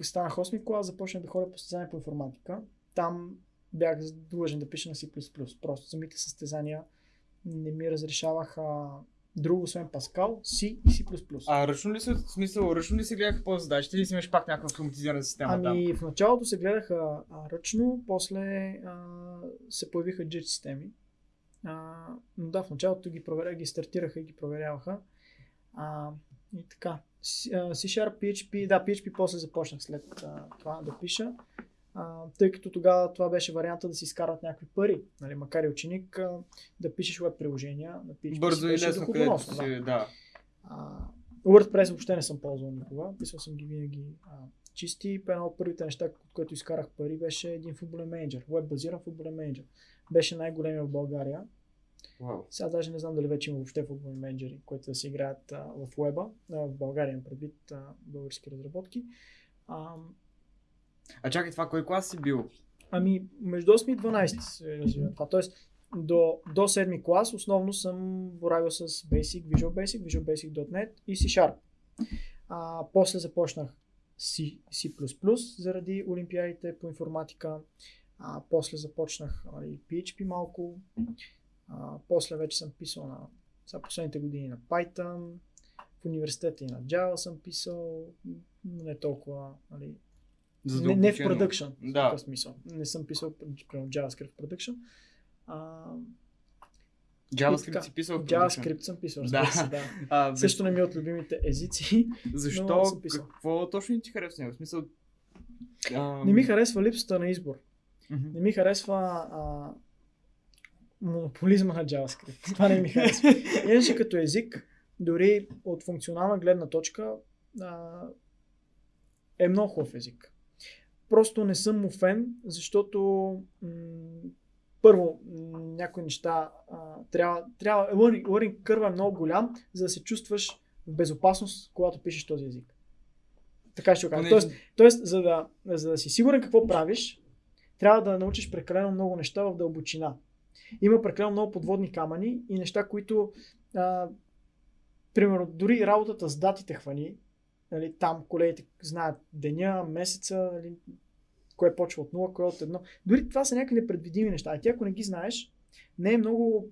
станах 8 клас, започнах да ходя по състезания по информатика. Там бях длъжен да пиша на C++. Просто самите състезания не ми разрешаваха друго, освен Pascal, C и C++. А ръчно ли се, в смисъл, ръчно ли се гледаха по задачите или си имаш пак някаква автоматизирана система там? Ами в началото се гледаха а, ръчно, после а, се появиха JIT системи. А, но да, в началото ги, проверя, ги стартираха и ги проверяваха. А, и така. C-Sharp, PHP, да, PHP после започнах след а, това да пиша. А, тъй като тогава това беше варианта да си изкарат някакви пари. Нали, макар и ученик, а, да пишеш веб приложения PHP. си Бързо и лесно, където доходоносно, да. си, да. А, WordPress въобще не съм ползвал никога. Писал съм ги винаги а, чисти. Едно от първите неща, от което изкарах пари, беше един футболен менеджер. Веб базиран футболен менеджер. Беше най-големия в България. Вау. Сега даже не знам дали вече има въобще футболни менеджери, които да се играят а, в веба. А, в България предвид а, български разработки. А, А чакай, това кой клас си бил? Ами, между 8 и 12 се развива това. Тоест, до, до 7 клас основно съм боравил с Basic, Visual Basic, Visual Basic.NET и C Sharp. А, после започнах C, C++ заради олимпиадите по информатика. А, после започнах нали, PHP малко. А, после вече съм писал на сега последните години на Python. В университета и на Java съм писал. Не толкова, нали, не, не в продъкшн. В Да. такъв смисъл. Не съм писал примерно JavaScript в продъкшн. JavaScript си писал в JavaScript съм писал, Да. се, да. А, бе, Също не ми е от любимите езици. защо? Какво точно не ти харесва него? В смисъл... А... Не ми харесва липсата на избор. Мгм. Не ми харесва а, монополизма на JavaScript. Това не ми харесва. Иначе като език, дори от функционална гледна точка, а, е много хубав език. Просто не съм му фен, защото м- първо, някои неща а, трябва, трябва learning, learning curve е много голям, за да се чувстваш в безопасност, когато пишеш този език. Така ще го кажа. Тоест, тоест за, да, за да си сигурен какво правиш, трябва да научиш прекалено много неща в дълбочина. Има прекалено много подводни камъни и неща, които, а, примерно, дори работата с датите хвани, нали, там колегите знаят деня, месеца, нали, кое почва от 0, кое от 1. Дори това са някакви непредвидими неща. А ти ако не ги знаеш, не е много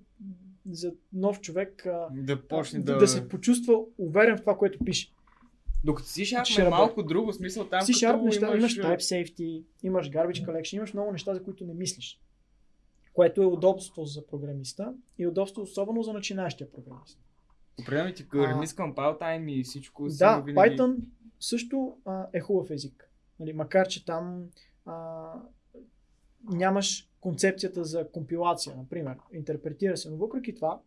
за нов човек Да почне да, да... да се почувства уверен в това, което пише. Докато си Sharp е работи. малко друго, смисъл там C-Sharp като неща, имаш, имаш... Type Safety, имаш Garbage Collection, имаш много неща, за които не мислиш. Което е удобство за програмиста и удобство особено за начинаещия програмист. Определено ти А. релиз compile time и всичко си Да, винаги... Python също а, е хубав език. Нали, макар, че там а, нямаш концепцията за компилация, например. Интерпретира се, но въпреки това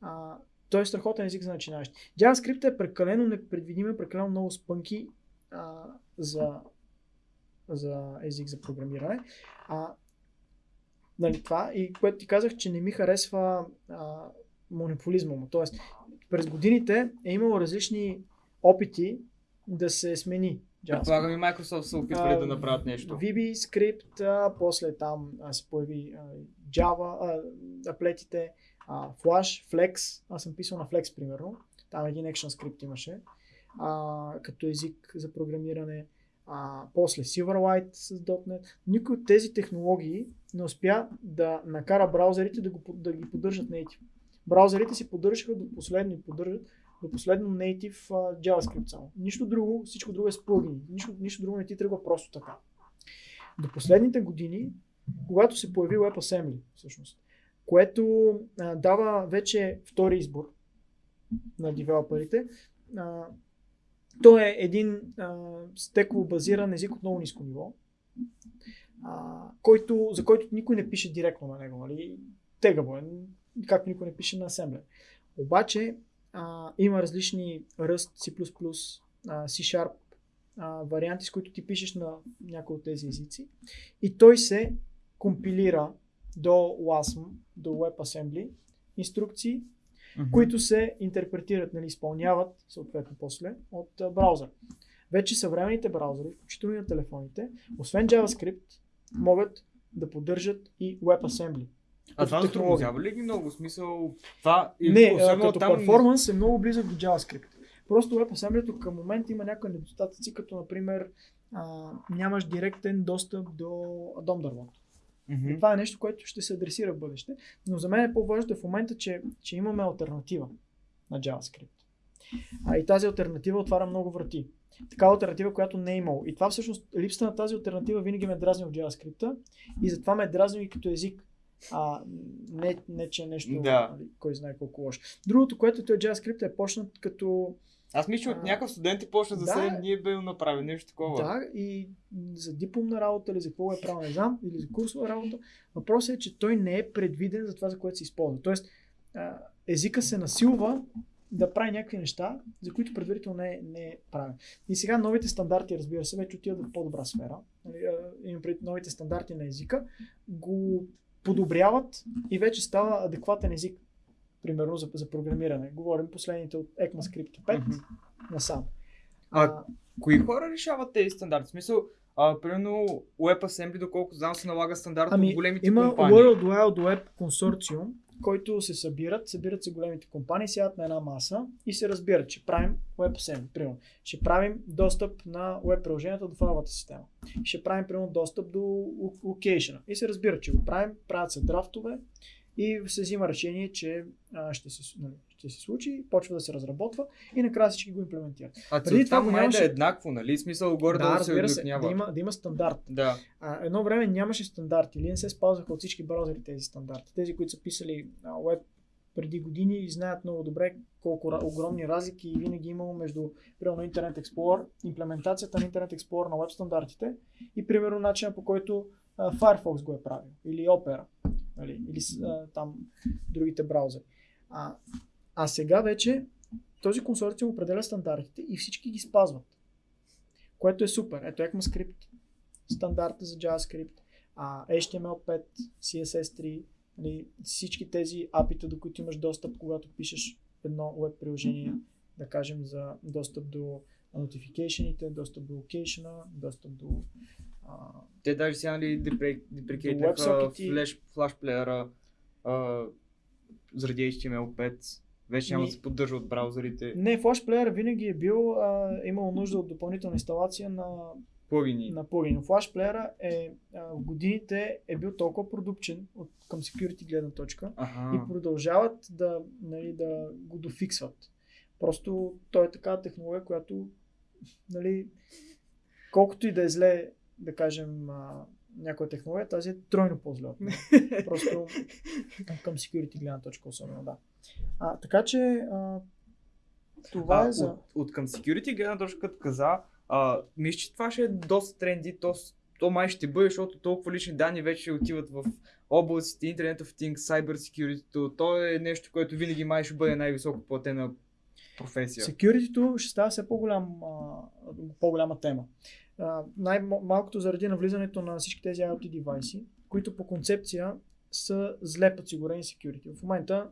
а, той е страхотен език за начинаещи. JavaScript е прекалено непредвидим, е прекалено много спънки а, за, за език за програмиране. А, нали, това и което ти казах, че не ми харесва а, монополизма му. Тоест, през годините е имало различни опити да се смени JavaScript. Предполагам и Microsoft са опитвали А, да направят нещо. VB скрипт, а, после там а, се появи а, Java, а, аплетите, а, Flash, Flex. Аз съм писал на Flex, примерно. Там един action скрипт имаше. А, като език за програмиране. А, после Silverlight с .NET. Никой от тези технологии не успя да накара браузерите да, го, да ги поддържат native. Браузерите си поддържаха до последно поддържат до последно native а, JavaScript само. Нищо друго, всичко друго е с плагини. Нищо, нищо друго не ти тръгва просто така. До последните години, когато се появи WebAssembly, всъщност, което а, дава вече втори избор на девелоперите, а, то е един стеково базиран език от много ниско ниво, а, който, за който никой не пише директно на него. Нали? Тегаво е, както никой не пише на Assembler. Обаче а, има различни Rust, C++, а, C-Sharp а, варианти, с които ти пишеш на някои от тези езици и той се компилира до WASM, до WebAssembly инструкции, Мгм. които се интерпретират, нали, изпълняват съответно после от а, браузър. Вече съвременните браузъри, включително и на телефоните, освен JavaScript, могат да поддържат и WebAssembly. А това затруднява ли ги много? Смисъл, това... и Не, като там- перформанс е много близък до JavaScript. Просто WebAssembly към момента има някои недостатъци, като например а, нямаш директен достъп до DOM дървото. Мгм. Това е нещо, което ще се адресира в бъдеще. Но за мен е по-важното в момента, че, че имаме альтернатива на JavaScript. А, и тази альтернатива отваря много врати. Такава альтернатива, която не е имало. И това всъщност, липсата на тази альтернатива винаги ме дразни в JavaScript и затова ме дразни и като език. А, не, не, че е нещо, Да. нали, кой знае колко лошо. Другото, което той JavaScript е почнат като Аз мисля, че от някакъв студент ти почна за да. 7 дни е бил направил нещо такова. Да, и за дипломна работа или за какво е правил, не знам, или за курсова работа. Въпросът е, че той не е предвиден за това, за което се използва. Тоест, езика се насилва да прави някакви неща, за които предварително не е, не е правен. И сега новите стандарти, разбира се, вече отиват в по-добра сфера. Нали, Имам пред новите стандарти на езика, го подобряват и вече става адекватен език. Примерно за, за програмиране. Говорим последните от ECMAScript 5 Мгм. насам. А, Кои хора решават тези стандарти? В смисъл, а, примерно WebAssembly, доколко знам, се налага стандарт Ами, от големите има компании. World Wide Web консорциум, който се събират, събират се големите компании, сядат на една маса и се разбират, че правим WebAssembly, примерно. Ще правим достъп на веб приложенията до файловата система. Ще правим, примерно, достъп до локейшена. И се разбират, че го правим, правят се драфтове и се взима решение, че а, ще, се, нали, ще се случи, почва да се разработва и накрая всички го имплементират. А Преди това го май нямаше- да е еднакво, нали? Смисъл горе да, да, да се се, да има, да има стандарт. Да. А, едно време нямаше стандарти или не се спазваха от всички браузъри тези стандарти. Тези, които са писали веб преди години знаят много добре колко огромни разлики винаги е имало между примерно Internet Explorer, имплементацията на Internet Explorer на веб стандартите и примерно начина по който а, Firefox го е правил или Opera нали, или а, там другите браузъри. А, а сега вече този консорциум определя стандартите и всички ги спазват. Което е супер. Ето ECMAScript, стандарта за JavaScript, а, HTML5, CSS3, нали, всички тези апита, до които имаш достъп, когато пишеш едно веб приложение, да кажем за достъп до notification достъп до location, достъп до а, Те даже сега нали WebSocket-и. флеш, флаш плеера а, заради HTML5. Вече няма да се поддържа от браузърите. Не, Flash Player винаги е бил, а, имал нужда от допълнителна инсталация на, Плагини. на плагин. Flash Player е, а, в годините е бил толкова продукчен от, към security гледна точка Аха. и продължават да, нали, да го дофиксват. Просто той е такава технология, която нали, колкото и да е зле, да кажем, а, някоя технология, тази е тройно по-зле. от нея. Просто към security гледна точка особено, да. А, така че а, това а, е за... от, от към security гледна точка, като каза, а, мисля, че това ще е доста тренди, то, то май ще бъде, защото толкова лични данни вече отиват в областите Internet of Things, Cyber Security, то е нещо, което винаги май ще бъде най-високо платена професия. Security ще става все по-голям, по-голяма тема. Най-малкото заради навлизането на всички тези IoT девайси, които по концепция са зле подсигурени security. В момента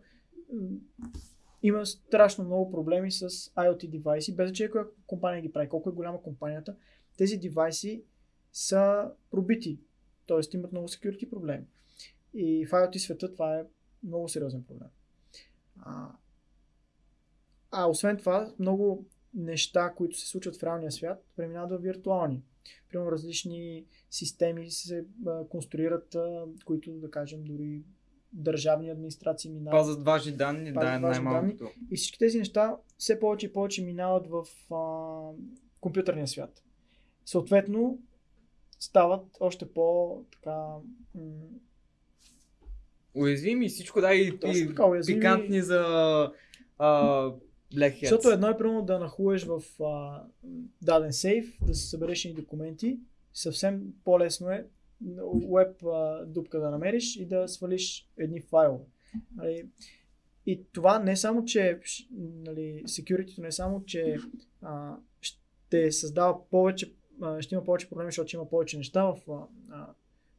има страшно много проблеми с IoT девайси, без значение коя компания ги прави, колко е голяма компанията. Тези девайси са пробити, т.е. имат много security проблеми. И в IoT света това е много сериозен проблем. А, а освен това, много неща, които се случват в реалния свят, преминават в виртуални. Примерно различни системи се а, конструират, а, които, да кажем, дори държавни администрации минават. Пазят важни данни, Пазят да, е най-малкото. И всички тези неща все повече и повече минават в а, компютърния свят. Съответно, стават още по така м- Уязвими всичко, да, и, Точно така, уязвими. пикантни за а, Black Hats. Защото едно е примерно да нахуеш в а, даден сейф, да се събереш ни документи. Съвсем по-лесно е веб а, дупка да намериш и да свалиш едни файлове. Нали, и това не само, че нали, security не само, че а, ще създава повече, а, ще има повече проблеми, защото има повече неща в а,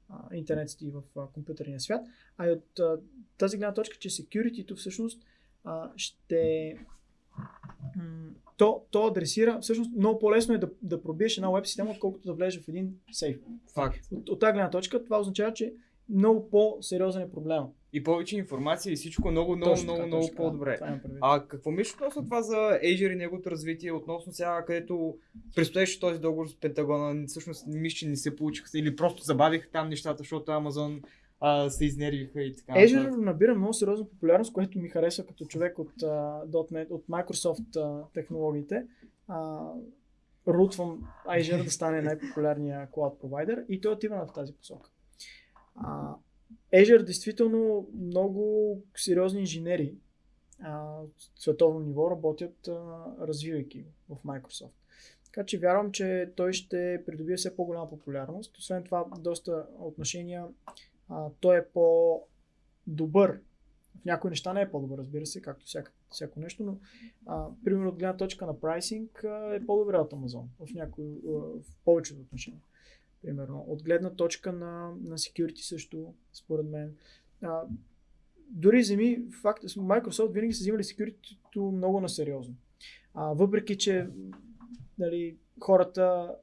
а, интернет и в а, компютърния свят, а и от а, тази гледна точка, че security всъщност а, ще то, то адресира, всъщност много по-лесно е да, да пробиеш една веб система, отколкото да влезеш в един сейф. Факт. От, от тази гледна точка това означава, че много по-сериозен е проблема. И повече информация и всичко много, много, Точно много, така, много точно по-добре. Предвид. А какво мислиш относно това за Azure и неговото развитие, относно сега, където предстоеше този договор с Пентагона, всъщност мисля, че не се получиха или просто забавиха там нещата, защото Amazon а, се изнервиха и така. Azure набира много сериозна популярност, което ми харесва като човек от, а, .NET, от Microsoft а, технологиите. А, рутвам Azure да стане най-популярния cloud провайдер и той отива в тази посока. А, Azure действително много сериозни инженери от световно ниво работят а, развивайки в Microsoft. Така че вярвам, че той ще придобие все по-голяма популярност. Освен това, доста отношения а, той е по-добър. В някои неща не е по-добър, разбира се, както всяко, всяко нещо, но а, примерно от гледна точка на прайсинг а, е по-добре от Amazon в, някои, а, в повечето отношения. Примерно. От гледна точка на, на security също, според мен. А, дори вземи, факт, Microsoft винаги са взимали security много насериозно. А, въпреки, че нали, хората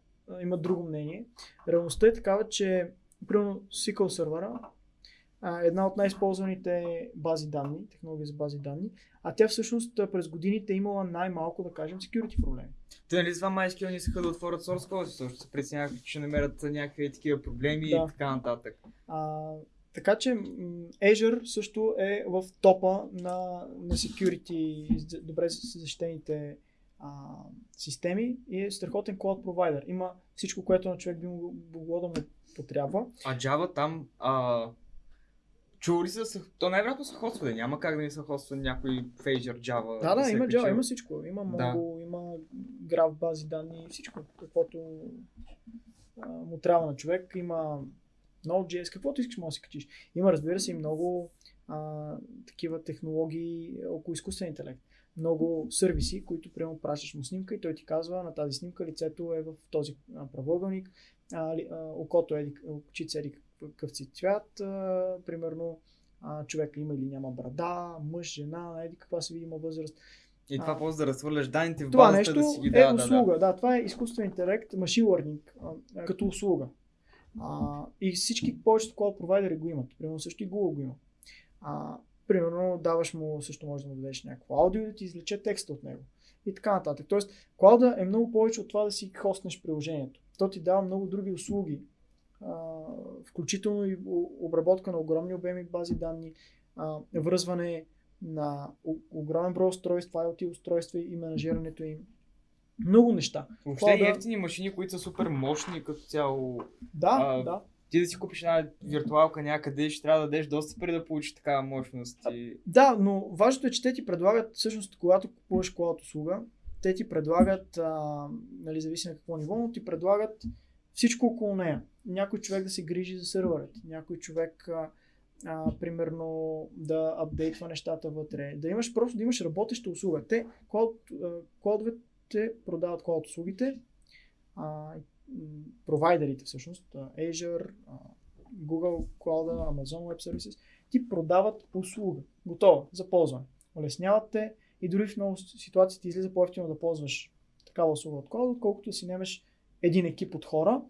имат друго мнение, реалността е такава, че примерно SQL сервера а, една от най-използваните бази данни, технология за бази данни, а тя всъщност през годините е имала най-малко, да кажем, security проблеми. Те нали с това MySQL не искаха да отворят source code, също се преценяха, че намерят някакви такива проблеми Да. и така нататък. А, така че Azure също е в топа на, на security, добре защитените а, системи и е страхотен cloud провайдер. Има всичко, което на човек би могло да му потрябва. А Java там, а, чува ли се, да са- то най-вероятно са хоствали, няма как да не са хоствали някой Azure Java. Да, да, е има качил. Java, има всичко. Има много, има граф бази данни, всичко, каквото а, му трябва на човек. Има Node.js, каквото искаш може да си качиш. Има, разбира се, и много а, такива технологии около изкуствен интелект. Много сервиси, които приема пращаш му снимка и той ти казва на тази снимка лицето е в този правоъгълник, а, окото е, очите са еди какъв си цвят, а, примерно а, човека има или няма брада, мъж, жена, еди каква се видима възраст. И това А. после да разхвърляш данните в базата нещо да си ги е дава. Да, услуга. да. Да, това е изкуствен интелект, машин learning, а, като услуга. А, и всички повечето cloud провайдери го имат. Примерно също и Google го има. А, примерно даваш му, също може да му дадеш някакво аудио да ти извлече текста от него. И така нататък. Тоест, клауда е много повече от това да си хостнеш приложението. То ти дава много други услуги, а, включително и обработка на огромни обеми бази данни, а, връзване на огромен брой устройства, IoT устройства и менажирането им. Много неща. Въобще Клауда- ефтини машини, които са супер мощни като цяло. Да, А, да. Ти да си купиш една виртуалка някъде, ще трябва да дадеш доста преди да получиш такава мощност. И... Да, но важното е, че те ти предлагат, всъщност, когато купуваш клауд услуга, те ти предлагат, а, нали, зависи на какво ниво, но ти предлагат всичко около нея. Някой човек да се грижи за сървърът, някой човек, а, а, примерно, да апдейтва нещата вътре, да имаш просто да имаш работеща услуга. Те, клаудовете продават клауд услугите, а, провайдерите всъщност, Azure, Google Cloud, Amazon Web Services, ти продават услуга, готова за ползване. Улесняват те и дори в много ситуации ти излиза по-ефтино да ползваш такава услуга от клауд, отколкото да си немеш един екип от хора,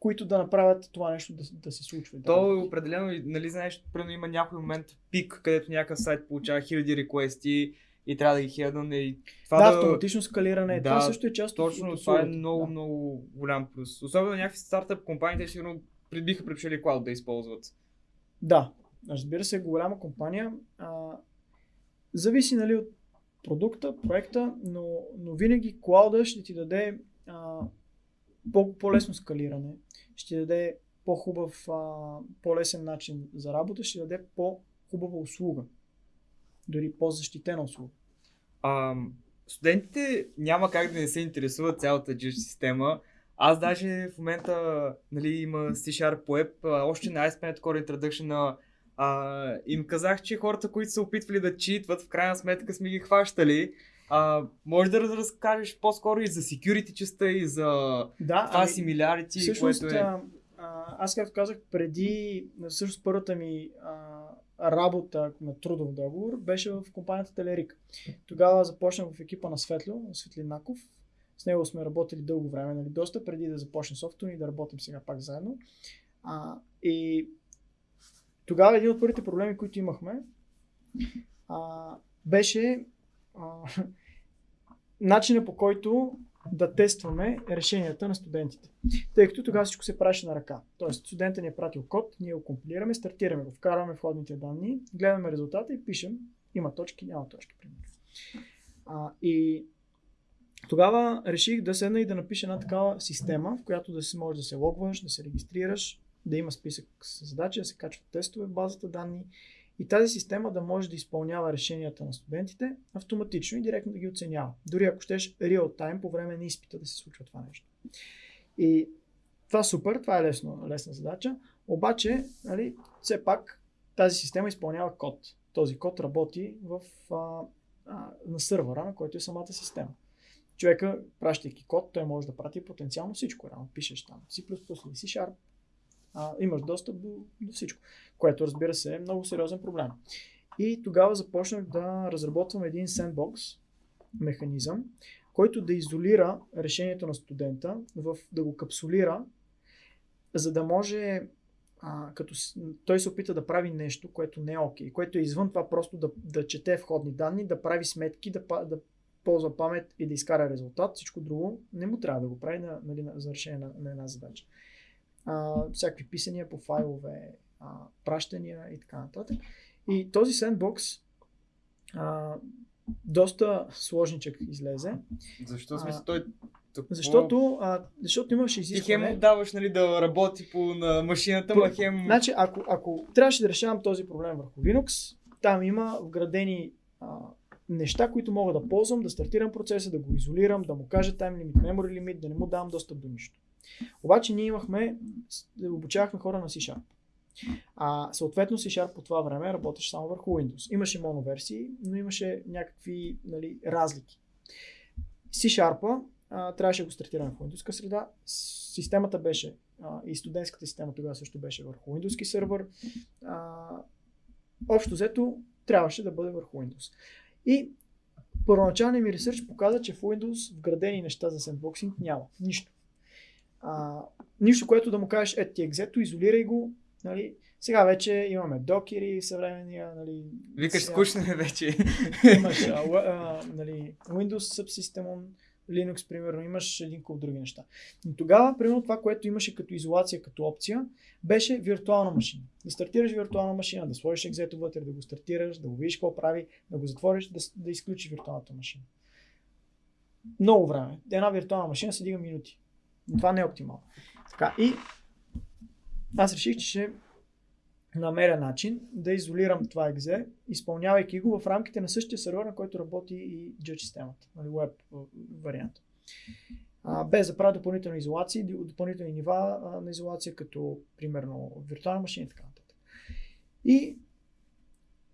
които да направят това нещо да, да се случва. То е определено, нали знаеш, примерно има някой момент пик, където някакъв сайт получава хиляди реквести и трябва да ги хедне и това да, да... автоматично скалиране. Да, това също е част от Точно, от това е много, Да. много голям плюс. Особено някакви стартъп компании, те сигурно биха предпочели клауд да използват. Да, разбира се, голяма компания. А, зависи нали, от продукта, проекта, но, но винаги клауда ще ти даде а, по, по-лесно скалиране, ще ти даде по-хубав, а, по-лесен начин за работа, ще даде по-хубава услуга. Дори по-защитена услуга. А, студентите няма как да не се интересуват цялата JIT система. Аз даже в момента нали, има C-Sharp Web, още на ASP.NET Core Introduction а, им казах, че хората, които са опитвали да читват, в крайна сметка сме ги хващали. А, може да раз- разкажеш по-скоро и за security частта и за Да, това similarity, Всъщност, което е... а, аз както казах, преди, всъщност първата ми а, работа на трудов договор беше в компанията Телерик. Тогава започнах в екипа на Светло, на Светлинаков. С него сме работили дълго време, нали, доста преди да започне софтуер и да работим сега пак заедно. А, и тогава един от първите проблеми, които имахме, а, беше а, начина по който да тестваме решенията на студентите. Тъй като тогава всичко се правеше на ръка. Тоест, студентът ни е пратил код, ние го компилираме, стартираме го, вкарваме входните данни, гледаме резултата и пишем. Има точки, няма точки, примерно. А, и тогава реших да седна и да напиша една такава система, в която да се може да се логваш, да се регистрираш, да има списък с задачи, да се качват тестове в базата данни и тази система да може да изпълнява решенията на студентите автоматично и директно да ги оценява. Дори ако щеш real time по време на изпита да се случва това нещо. И това супер, това е лесно, лесна задача, обаче нали, все пак тази система изпълнява код. Този код работи в, а, а, на сървъра, на който е самата система. Човека, пращайки код, той може да прати потенциално всичко. Рано пишеш там C++ C Sharp, а, имаш достъп до, до всичко, което разбира се е много сериозен проблем. И тогава започнах да разработвам един sandbox механизъм, който да изолира решението на студента, в, да го капсулира, за да може а, като той се опита да прави нещо, което не е окей, okay, което е извън това просто да, да чете входни данни, да прави сметки, да, да ползва памет и да изкара резултат, всичко друго не му трябва да го прави на, нали, за решение на, на една задача. А, всякакви писания по файлове, а, пращания и така нататък. И този сендбокс а, доста сложничък излезе. Защо смисъл той Тъпо... Защото, а, защото имаше изискване. Ти хем даваш нали, да работи по на машината, ма хем... Значи, ако, ако трябваше да решавам този проблем върху Linux, там има вградени а, неща, които мога да ползвам, да стартирам процеса, да го изолирам, да му кажа time limit, memory limit, да не му давам достъп до нищо. Обаче ние имахме, обучавахме хора на C-Sharp. А, съответно C-Sharp по това време работеше само върху Windows. Имаше моноверсии, но имаше някакви нали, разлики. C-Sharp трябваше да го стартираме в Windows среда. Системата беше а, и студентската система тогава също беше върху Windows сервер. А, общо взето трябваше да бъде върху Windows. И първоначалният ми ресърч показа, че в Windows вградени неща за сендбоксинг няма. Нищо. А, нищо, което да му кажеш, ето ти екзето, изолирай го. Нали. Сега вече имаме докери, съвременния. Нали, Викаш, сега... скучно е вече. Имаш а, а, нали, Windows Subsystem, Linux, примерно, имаш един куп други неща. Но тогава, примерно, това, което имаше като изолация, като опция, беше виртуална машина. Да стартираш виртуална машина, да сложиш екзето вътре, да го стартираш, да го видиш какво прави, да го затвориш, да, да изключиш виртуалната машина. Много време. Една виртуална машина се дига минути. Това не е оптимално. Така, и аз реших, че ще намеря начин да изолирам това екзе, изпълнявайки го в рамките на същия сервер, на който работи и Judge системата, нали, веб вариант. Без да правя допълнителни изолации, допълнителни нива на изолация, като примерно виртуална машина и така нататък. И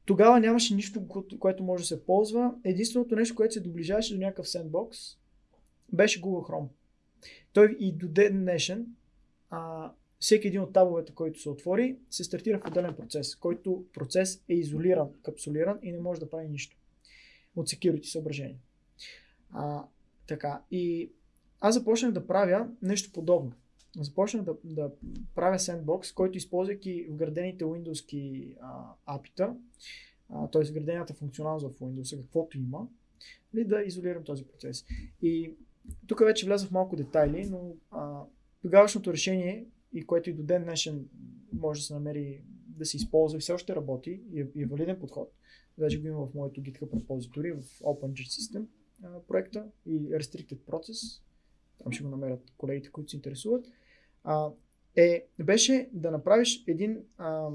тогава нямаше нищо, което може да се ползва. Единственото нещо, което се доближаваше до някакъв сендбокс, беше Google Chrome. Той и до ден днешен а, всеки един от табовете, който се отвори, се стартира в отделен процес, който процес е изолиран, капсулиран и не може да прави нищо от security съображения. А, така, и аз започнах да правя нещо подобно. Започнах да, да правя sandbox, който използвайки вградените Windows апита, т.е. вградената функционалност в Windows, каквото има, ли да изолирам този процес. И тук вече влязах в малко детайли, но а, тогавашното решение и което и до ден днешен може да се намери да се използва и все още работи и е, и е валиден подход. Вече го има в моето GitHub repository, в OpenGIT System а, проекта и Restricted Process. Там ще го намерят колегите, които се интересуват. А, е, беше да направиш един а,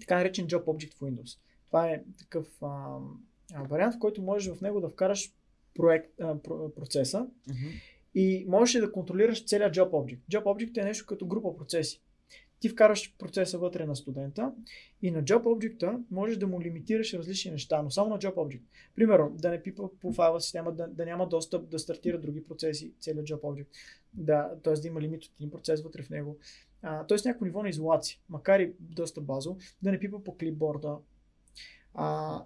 така наречен Job Object в Windows. Това е такъв а, вариант, в който можеш в него да вкараш проект, а, процеса mm-hmm и можеш да контролираш целият Job Object. Job Object е нещо като група процеси. Ти вкараш процеса вътре на студента и на Job Object можеш да му лимитираш различни неща, но само на Job Object. Примерно, да не пипа по файла система, да, да няма достъп да стартира други процеси, целият Job Object. Да, т.е. да има лимит от един процес вътре в него. Т.е. някакво ниво на изолация, макар и доста базово, да не пипа по клипборда. А,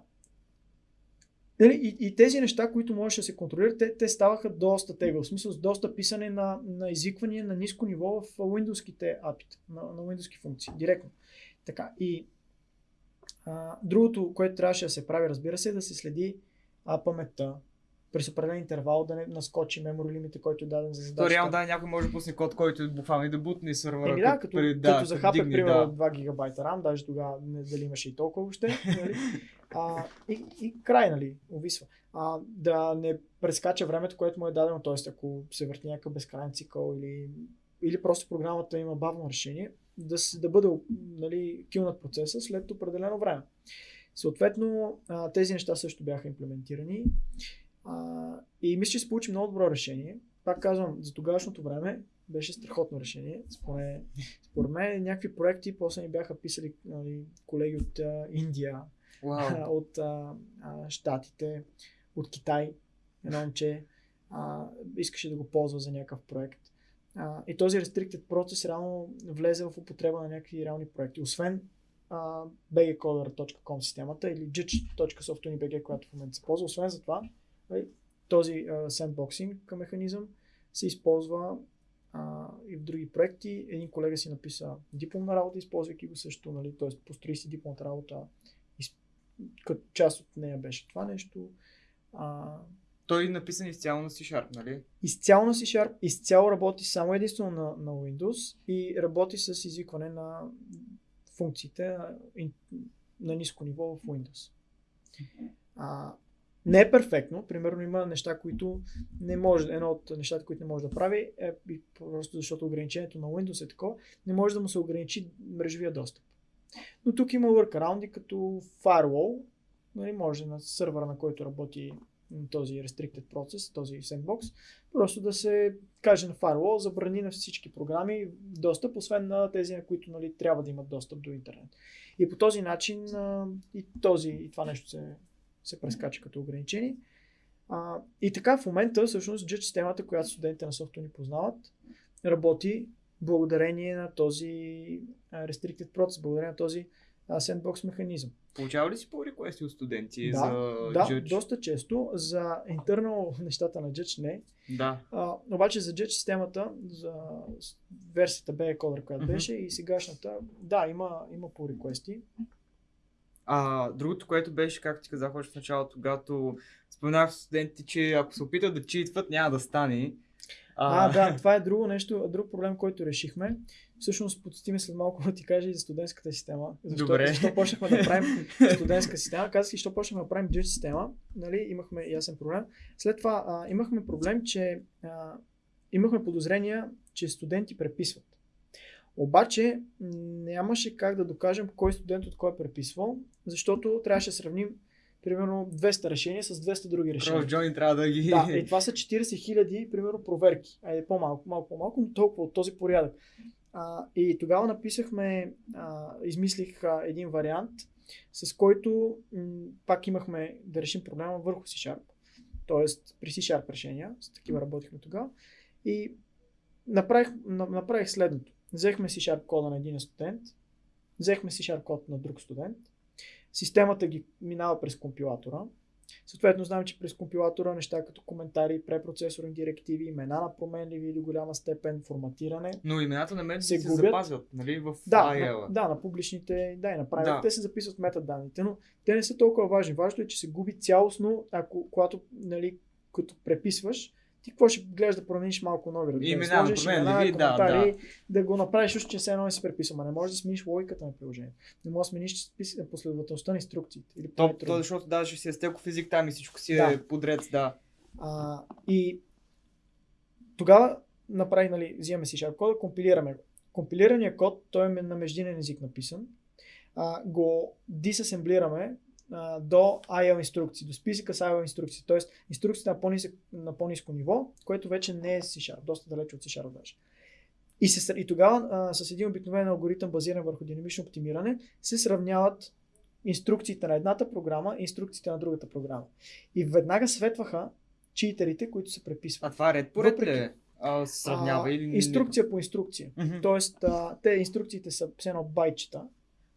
Нали, и, и тези неща, които можеше да се контролират, те, те ставаха доста тега. В смисъл с доста писане на, на изиквания на ниско ниво в Windows-ките апита, на, на Windows функции, директно. Така, и а, другото, което трябваше да се прави, разбира се, е да се следи а, паметта, през определен интервал да не наскочи memory лимита, който е даден за задачата. То реално да, някой може да пусне код, който е буквално и да бутне сервера. Еми да, като, при, да, като захапе примерно да. 2 гигабайта RAM, даже тогава не дали имаше и толкова въобще. Нали? А, и, и край, нали, увисва. А, да не прескача времето, което му е дадено, т.е. ако се върти някакъв безкрайен цикъл или, или просто програмата има бавно решение, да, да бъде нали, килнат процеса след определено време. Съответно, тези неща също бяха имплементирани. А, и мисля, че се получи много добро решение. Пак казвам, за тогавашното време беше страхотно решение. Според, според мен някакви проекти после ни бяха писали нали, колеги от а, Индия, wow. от а, а, Штатите, от Китай. Едно момче а, искаше да го ползва за някакъв проект. А, и този restricted процес реално влезе в употреба на някакви реални проекти. Освен uh, bgcoder.com системата или jitch.softuni.bg, която в момента се ползва. Освен за това, този uh, sandboxing механизъм се използва uh, и в други проекти. Един колега си написа дипломна работа, използвайки го също, нали, т.е. построи си дипломната работа. Като част от нея беше това нещо. А, Той е написан изцяло на C-Sharp, нали? изцяло на C-Sharp, изцяло работи само единствено на, на Windows и работи с извикване на функциите на, на ниско ниво в Windows. А, не е перфектно, примерно има неща, които не може, едно от нещата, които не може да прави е просто защото ограничението на Windows е такова, не може да му се ограничи мрежовия достъп. Но тук има workaround като firewall, нали, може на сървъра, на който работи този restricted процес, този sandbox, просто да се каже на firewall, забрани на всички програми достъп, освен на тези, на които нали, трябва да имат достъп до интернет. И по този начин и, този, и това нещо се, се прескача като ограничение. А, и така в момента всъщност JET системата, която студентите на софтуер ни познават, работи благодарение на този restricted process, благодарение на този sandbox механизъм. Получава ли си по реквести от студенти Да, за Да, Judge? доста често. За internal нещата на Judge не. Да. А, обаче за Judge системата, за версията BE Coder, която Мгм. беше и сегашната, да, има, има по реквести. А, другото, което беше, както ти казах още в началото, когато споменах студентите, че ако се опитат да читват, няма да стане. А, да, това е друго нещо, друг проблем, който решихме. Всъщност, подсти ми след малко да ти кажа и за студентската система. Защо, Добре. защо почнахме да правим студентска система. Казах и защо почнахме да правим Judge система. Нали, имахме ясен проблем. След това а, имахме проблем, че а, имахме подозрения, че студенти преписват. Обаче нямаше как да докажем кой студент от кой е преписвал, защото трябваше да сравним примерно 200 решения с 200 други решения. Крос Джони трябва да ги... Да, и това са 40 хиляди, примерно, проверки. Айде по-малко, малко по-малко, но толкова от този порядък. А, и тогава написахме, а, измислих а, един вариант, с който м, пак имахме да решим проблема върху C-Sharp. Тоест при C-Sharp решения, с такива работихме тогава. И направих, на- направих следното. Взехме C-Sharp кода на един студент, взехме C-Sharp код на друг студент, системата ги минава през компилатора, Съответно, знам, че през компилатора неща като коментари, препроцесорни директиви, имена на променливи до голяма степен, форматиране. Но имената на мен се се, губят. запазват, нали, в Да, IL. на, да, на публичните, да, и на Да. те се записват метаданните, но те не са толкова важни. Важното е, че се губи цялостно, ако, когато, нали, като преписваш, ти какво ще гледаш да промениш малко нови? Да Имена, сложиш променливи, да, да. да го направиш, още че все едно не си преписал. Не можеш да смениш логиката на приложението. Не можеш да смениш последователността на инструкциите. Или То, то, защото даже си е стелков език там и всичко си Да. е подред, да. А, и тогава направих, нали, взимаме си Sharp кода, компилираме го. Компилираният код, той е на междинен език написан, а, го дисасемблираме а, до IL инструкции, до списъка с IL инструкции, т.е. инструкцията на, по-нисък, на по-низко ниво, което вече не е C-Sharp, доста далече от C-Sharp даже. И, се, и тогава а, с един обикновен алгоритъм, базиран върху динамично оптимиране, се сравняват инструкциите на едната програма и инструкциите на другата програма. И веднага светваха читерите, които се преписват. А това ред по ред Въпреки-? А, сравнява А, или... Инструкция по инструкция. Мгм. Тоест, а, те инструкциите са все едно байтчета.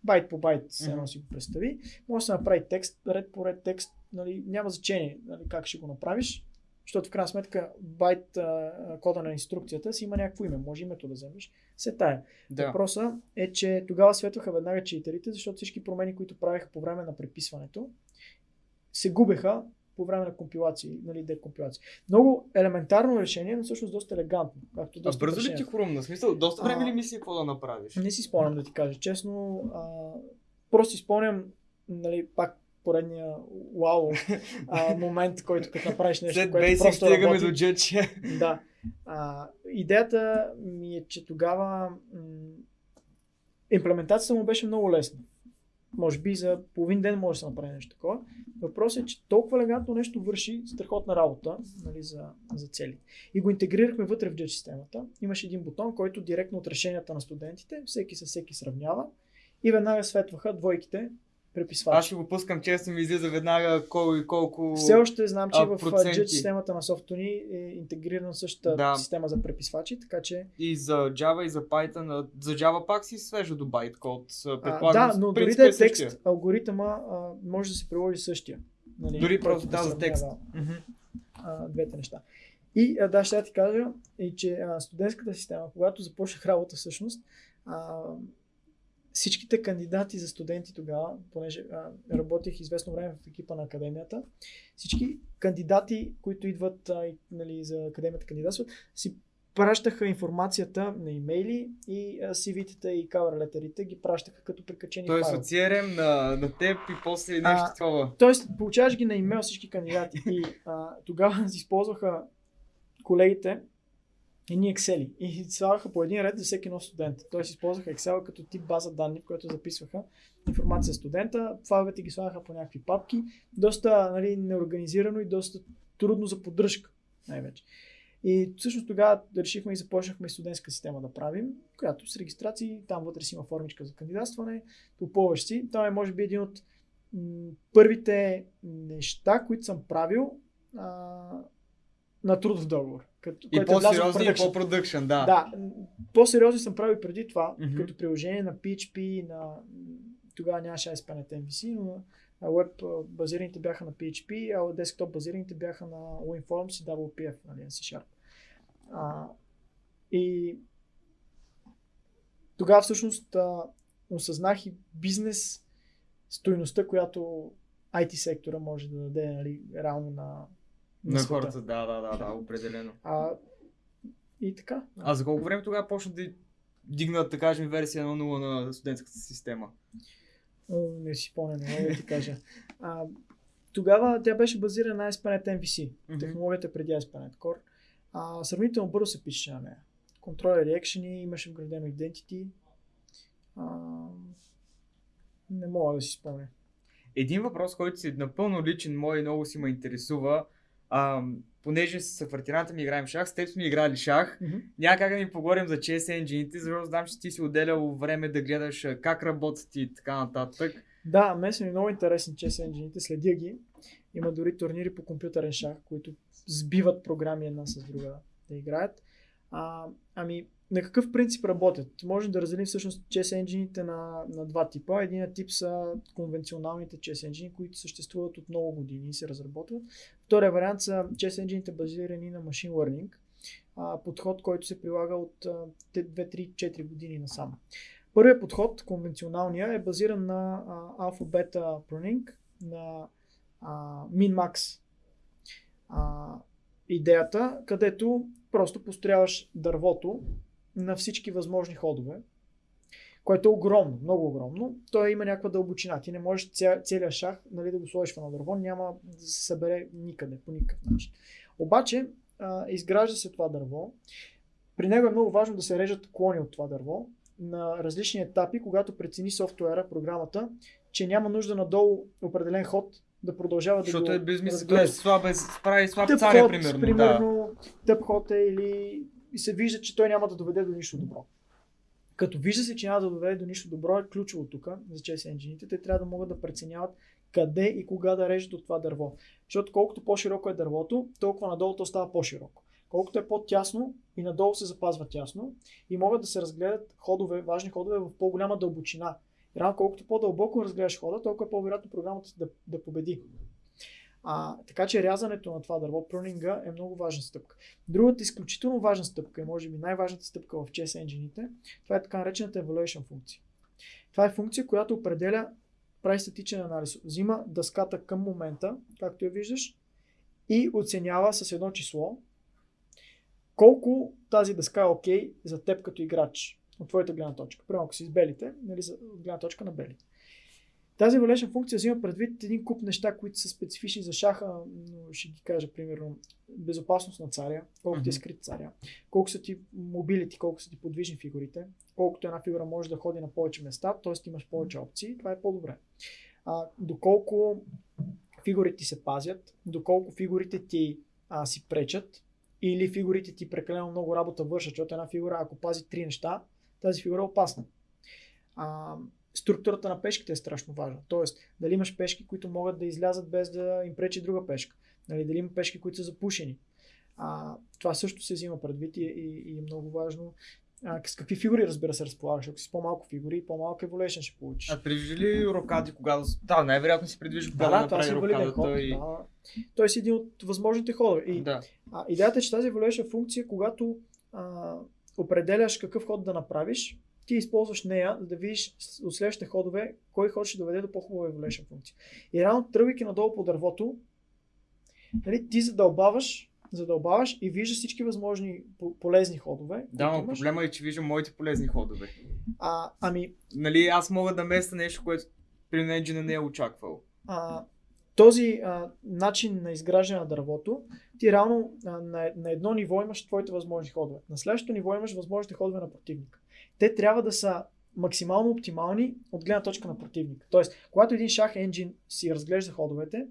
Байт по байт, все едно си го представи. Може да се направи текст, ред по ред текст, нали, няма значение нали, как ще го направиш, защото в крайна сметка байт а, кода на инструкцията си има някакво име, може името да вземеш. Се тая. Да. Въпросът е, че тогава светваха веднага читерите, защото всички промени, които правеха по време на преписването, се губеха по време на компилации, нали, декомпилации. Много елементарно решение, но всъщност доста елегантно. Както А доста бързо ли ти хрумна? Смисъл, доста време А, ли мисли какво да направиш? Не си спомням да ти кажа честно. А, просто си спомням, нали, пак поредния вау а, момент, който като направиш нещо, След което Basic просто стигаме работи. до Judge. Да. А, идеята ми е, че тогава м- имплементацията му беше много лесна. Може би за половин ден може да се направи нещо такова. Въпросът е, че толкова елегантно нещо върши страхотна работа нали, за, за цели. И го интегрирахме вътре в Judge системата. Имаше един бутон, който директно от решенията на студентите, всеки със всеки сравнява и веднага светваха двойките преписвачи. Аз ще го пускам често, ми излиза веднага колко и колко... Все още знам, че а, в а. Judge системата на Softony е интегрирана същата Да. система за преписвачи, така че И за Java, и за Python. а За Java пак си свежа до байткод. а, Предполагам, да, но дори да е същия. текст, алгоритъма а, може да се приложи същия. Нали, Дори просто, да да, за текст. Мгм. а, двете неща. И а, да, ще ти кажа, и че а, студентската система, когато започнах работа всъщност, а, всичките кандидати за студенти тогава, понеже а, работих известно време в екипа на академията, всички кандидати, които идват а, и, нали, за академията кандидатстват, си пращаха информацията на имейли и CV-тата и cover летерите ги пращаха като прикачени Тоест файл. от CRM на, на теб и после нещо А, такова. Тоест, получаваш ги на имейл всички кандидати. И а, тогава използваха колегите едни Excel и слагаха по един ред за всеки нов студент. Тоест, използваха Excel като тип база данни, в която записваха информация за студента. Файловете ги слагаха по някакви папки. Доста нали, неорганизирано и доста трудно за поддръжка, най-вече. И всъщност тогава решихме и започнахме студентска система да правим, която с регистрации, там вътре си има формичка за кандидатстване, попълваш си. Това е може би един от м, първите неща, които съм правил а, на трудов договор. Като, И което е по-сериозни и по-продъкшен, да. Да, по-сериозни съм правил преди това, Мгм. като приложение на PHP, на... тогава нямаше ASP.NET MVC, но веб базираните бяха на PHP, а десктоп базираните бяха на WinForms и WPF, нали, на C-Sharp. А, и тогава всъщност а, осъзнах и бизнес стойността, която IT сектора може да даде нали, реално на, На хората, да, да, да, да, определено. А, и така. А за колко време тогава почна да дигнат, да кажем, версия 1.0 на студентската система? Не си спомням, не мога да ти кажа. А, тогава тя беше базирана на ASP.NET MVC. Технологията преди ASP.NET Core. А, сравнително бързо се пише на нея. Контролери, екшени, имаше вградено identity. А, не мога да си спомня. Един въпрос, който си напълно личен мой и много си ме интересува, а, понеже с квартиранта ми играем шах, с теб сме играли шах, няма как да ни поговорим за chess engine защото знам, че ти си отделял време да гледаш как работят и така нататък. Да, мен са ми много интересни chess engine следя ги. Има дори турнири по компютърен шах, които сбиват програми една с друга да играят. А, ами, на какъв принцип работят? Можем да разделим всъщност chess engine на, на два типа. Един тип са конвенционалните chess engine, които съществуват от много години и се разработват. Втория вариант са chess engine базирани на machine learning, подход, който се прилага от а, те 2-3-4 години насам. Първият подход, конвенционалния, е базиран на алфа-бета pruning, на а, min-max идеята, където просто построяваш дървото на всички възможни ходове, което е огромно, много огромно. Той има някаква дълбочина. Ти не можеш ця, целият шах нали, да го сложиш в едно дърво, няма да се събере никъде, по никакъв начин. Обаче, а, изгражда се това дърво. При него е много важно да се режат клони от това дърво на различни етапи, когато прецени софтуера, програмата, че няма нужда надолу определен ход да продължава да Защото го е безмислено, т.е. слаб, е, прави слаб Тъп царя, ход, примерно. Да. примерно тъп ход е или и се вижда, че той няма да доведе до нищо добро. Като вижда се, че няма да доведе до нищо добро, е ключово тук за chess engine Те трябва да могат да преценяват къде и кога да режат от това дърво. Защото колкото по-широко е дървото, толкова надолу то става по-широко. Колкото е по-тясно и надолу се запазва тясно и могат да се разгледат ходове, важни ходове в по-голяма дълбочина. И рано колкото по-дълбоко разгледаш хода, толкова е по-вероятно програмата да, да победи. А, така че рязането на това дърво, прунинга е много важна стъпка. Другата изключително важна стъпка и може би най-важната стъпка в chess engine това е така наречената evaluation функция. Това е функция, която определя, прави статичен анализ. Взима дъската към момента, както я виждаш, и оценява с едно число колко тази дъска е окей за теб като играч от твоята гледна точка. Примерно, ако си с белите, нали, от гледна точка на белите. Тази evaluation функция взима предвид един куп неща, които са специфични за шаха, но ще ги кажа примерно безопасност на царя, колко ти е скрит царя, колко са ти мобилити, колко са ти подвижни фигурите, колкото една фигура може да ходи на повече места, т.е. имаш повече опции, това е по-добре. А, доколко фигурите се пазят, доколко фигурите ти а, си пречат, или фигурите ти прекалено много работа вършат, защото една фигура, ако пази три неща, тази фигура е опасна. А, структурата на пешките е страшно важна. Тоест, дали имаш пешки, които могат да излязат без да им пречи друга пешка. Нали, дали има пешки, които са запушени. А, това също се взима предвид и, и, и е много важно. а, с какви фигури, разбира се, разполагаш. Ако си по-малко фигури, по-малко еволюшн ще получиш. А предвижда ли рокади, когато... Да, най-вероятно си предвижда да, когато да, това си направи валиден ход. рокадата и... Да. Той си един от възможните ходове. И Да. а, идеята е, че тази evaluation функция, когато а, определяш какъв ход да направиш, ти използваш нея, за да видиш от следващите ходове, кой ход ще доведе до по-хубава evaluation функция. И реално, тръгвайки надолу по дървото, нали, ти задълбаваш, задълбаваш и виждаш всички възможни по- полезни ходове. Да, но имаш. проблема е, че виждам моите полезни ходове. А, ами, Нали, аз мога да места нещо, което при Engine не е очаквал. а, този а, начин на изграждане на дървото, ти реално а, на, на едно ниво имаш твоите възможни ходове. На следващото ниво имаш възможните ходове на противника. Те трябва да са максимално оптимални от гледна точка на противника. Тоест, когато един шах енджин си разглежда ходовете,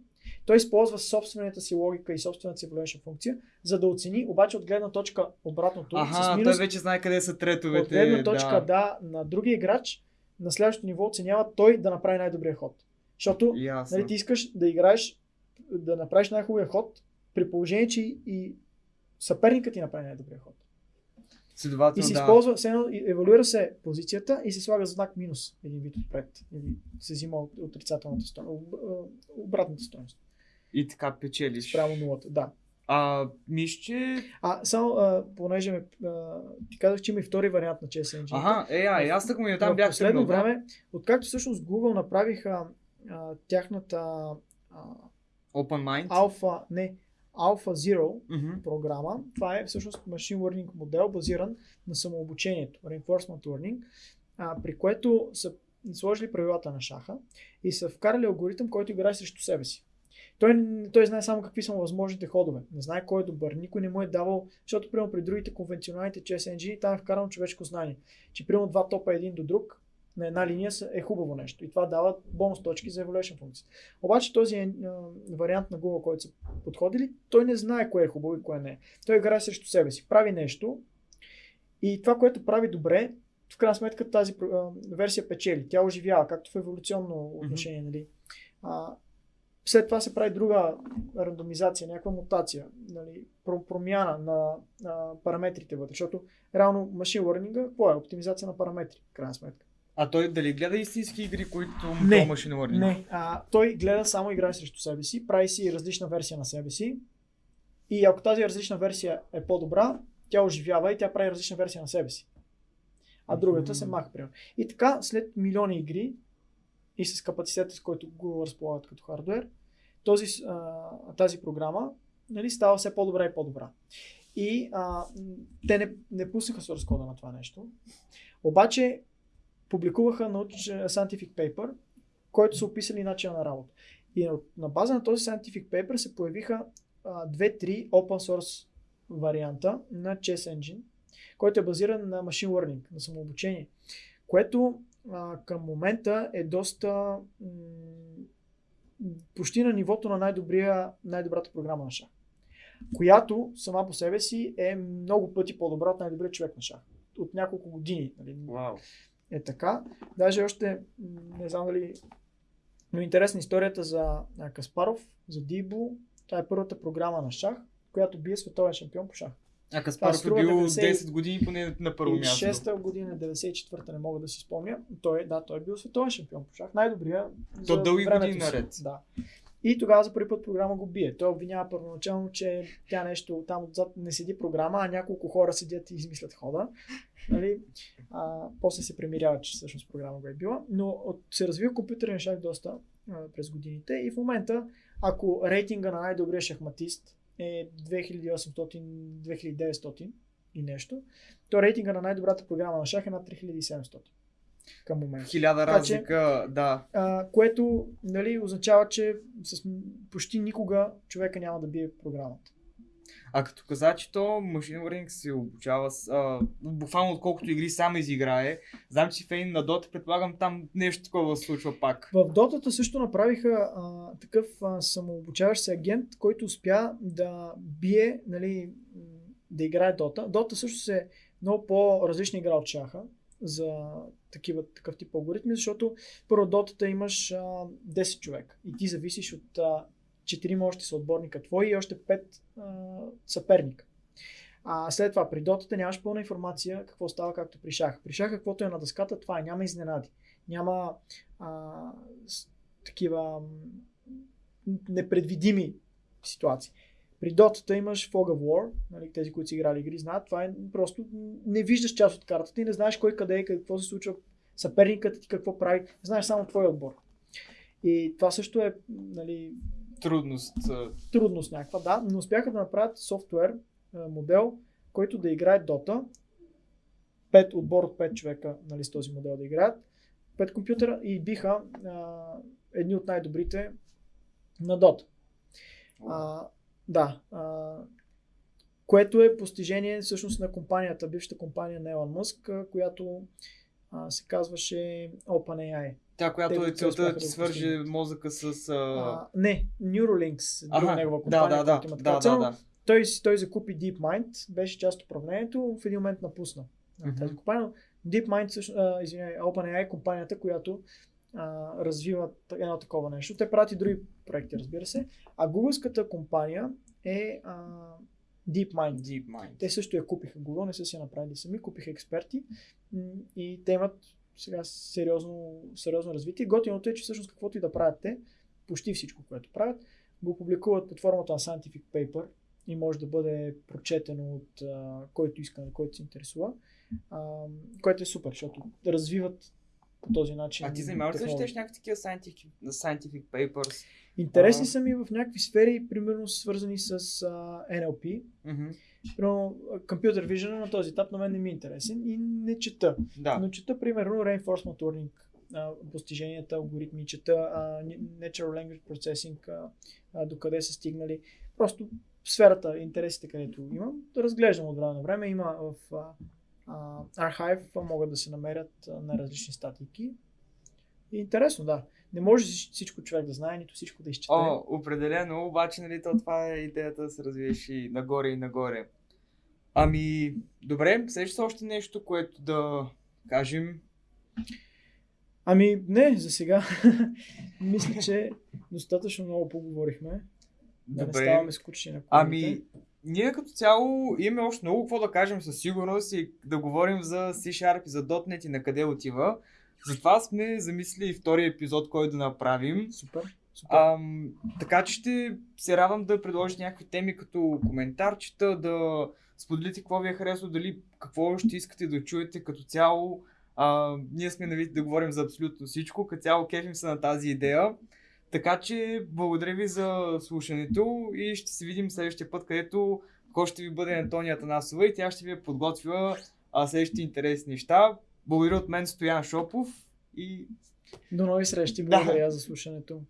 той използва собствената си логика и собствената си evaluation функция, за да оцени, обаче от гледна точка обратното, с Аха, минус, той вече знае къде са третовете. от гледна точка да. да. на другия играч, на следващото ниво оценява той да направи най-добрия ход. Защото Ясно. Нали, ти искаш да играеш, да направиш най-хубавия ход, при положение, че и- и съперникът ти направи най-добрия ход. И Следователно, се да. използва, и- евалюира се позицията и се слага знак минус един вид отпред. Или се взима от отрицателната стойност, обратната стойност. И така печелиш. Спрямо нулата, да. А, мисля, че... А, само, а, понеже ме, а, ти казах, че има и втори вариант на Engine. Аха, е, а, и аз така му и там бях последно тръгнал, да. време, откакто всъщност Google направиха а, тяхната а, Open Mind. Alpha, не, Alpha Zero, Мгм. програма. Това е всъщност Machine Learning модел, базиран на самообучението, Reinforcement Learning, а, при което са сложили правилата на шаха и са вкарали алгоритъм, който играе срещу себе си. Той, той знае само какви са му възможните ходове. Не знае кой е добър. Никой не му е давал, защото примерно при другите конвенционалните chess engine там е вкарано човешко знание. Че примерно два топа един до друг на една линия е хубаво нещо. И това дава бонус точки за evaluation функция. Обаче този е, вариант на Google, който са подходили, той не знае кое е хубаво и кое не е. Той играе срещу себе си. Прави нещо и това, което прави добре, в крайна сметка тази а, версия печели. Тя оживява, както в еволюционно отношение. Нали. А, след това се прави друга рандомизация, някаква мутация, нали, про- промяна на, на параметрите вътре, защото реално машин learning какво е? Оптимизация на параметри, в крайна сметка. А той дали гледа истински игри, които му Не. машин learning? Не, а, той гледа само играе срещу себе си, прави си различна версия на себе си и ако тази различна версия е по-добра, тя оживява и тя прави различна версия на себе си. А другата се Мгм. маха, примерно. И така, след милиони игри и с капацитета, с който Google разполагат като хардвер, този, а, тази програма нали, става все по-добра и по-добра. И а, те не, не пуснаха source кода на това нещо. Обаче публикуваха научен scientific paper, който са описали начина на работа. И на, база на този scientific paper се появиха а, две-три open source варианта на Chess Engine, който е базиран на machine learning, на самообучение, което а, към момента е доста м- почти на нивото на най-добрия, най-добрата програма на шах, която сама по себе си е много пъти по-добра от най-добрия човек на шах. От няколко години. Нали? Вау. Е така. Даже още, не знам дали, но интересна историята за Каспаров, за Дибо. Това е първата програма на шах, която бие световен шампион по шах. А Каспаров е бил 90 10 години поне на първо място. 6-та година, 94-та, не мога да си спомня. Той, да, той е бил световен шампион по шах. Най-добрия. То дълги времето години наред. Да. И тогава за първи път програма го бие. Той обвинява първоначално, че тя нещо там отзад не седи програма, а няколко хора седят и измислят хода. Нали? А, после се премирява, че всъщност програма го е била. Но от, се развива компютърен шах доста а, през годините и в момента, ако рейтинга на най-добрия шахматист е 2800-2900 и нещо, то рейтинга на най-добрата програма на шах е над 3700 към момента. Хиляда че- разлика, да. А, което нали, означава, че с почти никога човека няма да бие програмата. А като каза, че то Machine Learning се обучава с, а, буквално отколкото игри сам изиграе, знам, че фейн на Dota, предполагам там нещо такова се случва пак. В Дотата също направиха а, такъв а, самообучаващ се агент, който успя да бие, нали, да играе Дота. Дота също се е много по-различна игра от шаха за такива, такъв тип алгоритми, защото първо Дотата имаш а, 10 човека и ти зависиш от а, 4 още са отборника твои и още 5 а, съперника. А след това при дотата нямаш пълна информация какво става както при шах. При шах каквото е на дъската, това е. Няма изненади. Няма а, такива непредвидими ситуации. При дотата имаш Fog of War, нали, тези, които си играли игри, знаят, това е просто не виждаш част от картата и не знаеш кой къде е, какво се случва, съперникът ти какво прави, знаеш само твой отбор. И това също е нали, Трудност. трудност някаква, да, но успяха да направят софтуер, модел, който да играе Dota. Пет, отбор от 5 човека нали, с този модел да играят. 5 компютъра и биха а, едни от най-добрите на Dota. А, да. А, което е постижение всъщност на компанията, бившата компания на Елон Мъск, която а, се казваше OpenAI. Тя, която Те е целта да да свърже мозъка с... А... А, не, Neuralinks, друга негова да, компания, да, да, която има така да, цел. да, да. той, той закупи DeepMind, беше част от управлението, в един момент напусна mm-hmm. тази компания. DeepMind, всъщност, а, OpenAI е компанията, която а, развива едно такова нещо. Те правят и други проекти, разбира се. А Google-ската компания е а, DeepMind. DeepMind. Те също я купиха Google, не са си я направили сами, купиха експерти и те имат сега сериозно, сериозно развитие. Готиното е, че всъщност каквото и да правят те, почти всичко, което правят, го публикуват под формата на Scientific Paper и може да бъде прочетено от а, който иска, който се интересува, а, което е супер, защото развиват по този начин. А ти занимаваш ли четеш някакви такива scientific, scientific papers? Интересни А. са ми в някакви сфери, примерно свързани с а, NLP, Мгм. Примерно, Computer Vision на този етап на мен не ми е интересен и не чета. Да. Но чета, примерно, Reinforcement Learning, постиженията, алгоритми, чета Natural Language Processing, докъде са стигнали. Просто сферата, интересите, където имам, да разглеждам от време на време. Има в а, а, Archive, а, могат да се намерят на различни статики. И интересно, да. Не може всич- всичко човек да знае, нито всичко да изчете. О, определено, обаче, нали, то това е идеята да се развиеш и нагоре и нагоре. Ами, добре, сещаш се още нещо, което да кажем? Ами, не, за сега. Мисля, че достатъчно много поговорихме. Да не Добре. ставаме скучни на Ами, колегите. Ние като цяло имаме още много какво да кажем със сигурност и да говорим за C-Sharp и за .NET и на къде отива. Затова сме замислили втори епизод, който да направим. Супер. Супер. Ам, така че ще се радвам да предложите някакви теми като коментарчета, да споделите какво ви е харесало, дали какво ще искате да чуете като цяло. А, ние сме навити да говорим за абсолютно всичко, като цяло кефим се на тази идея. Така че благодаря ви за слушането и ще се видим следващия път, където кой ще ви бъде Антония Танасова и тя ще ви е подготвила а, следващите интересни неща. Благодаря от мен Стоян Шопов и До нови срещи. Да. Благодаря за слушането.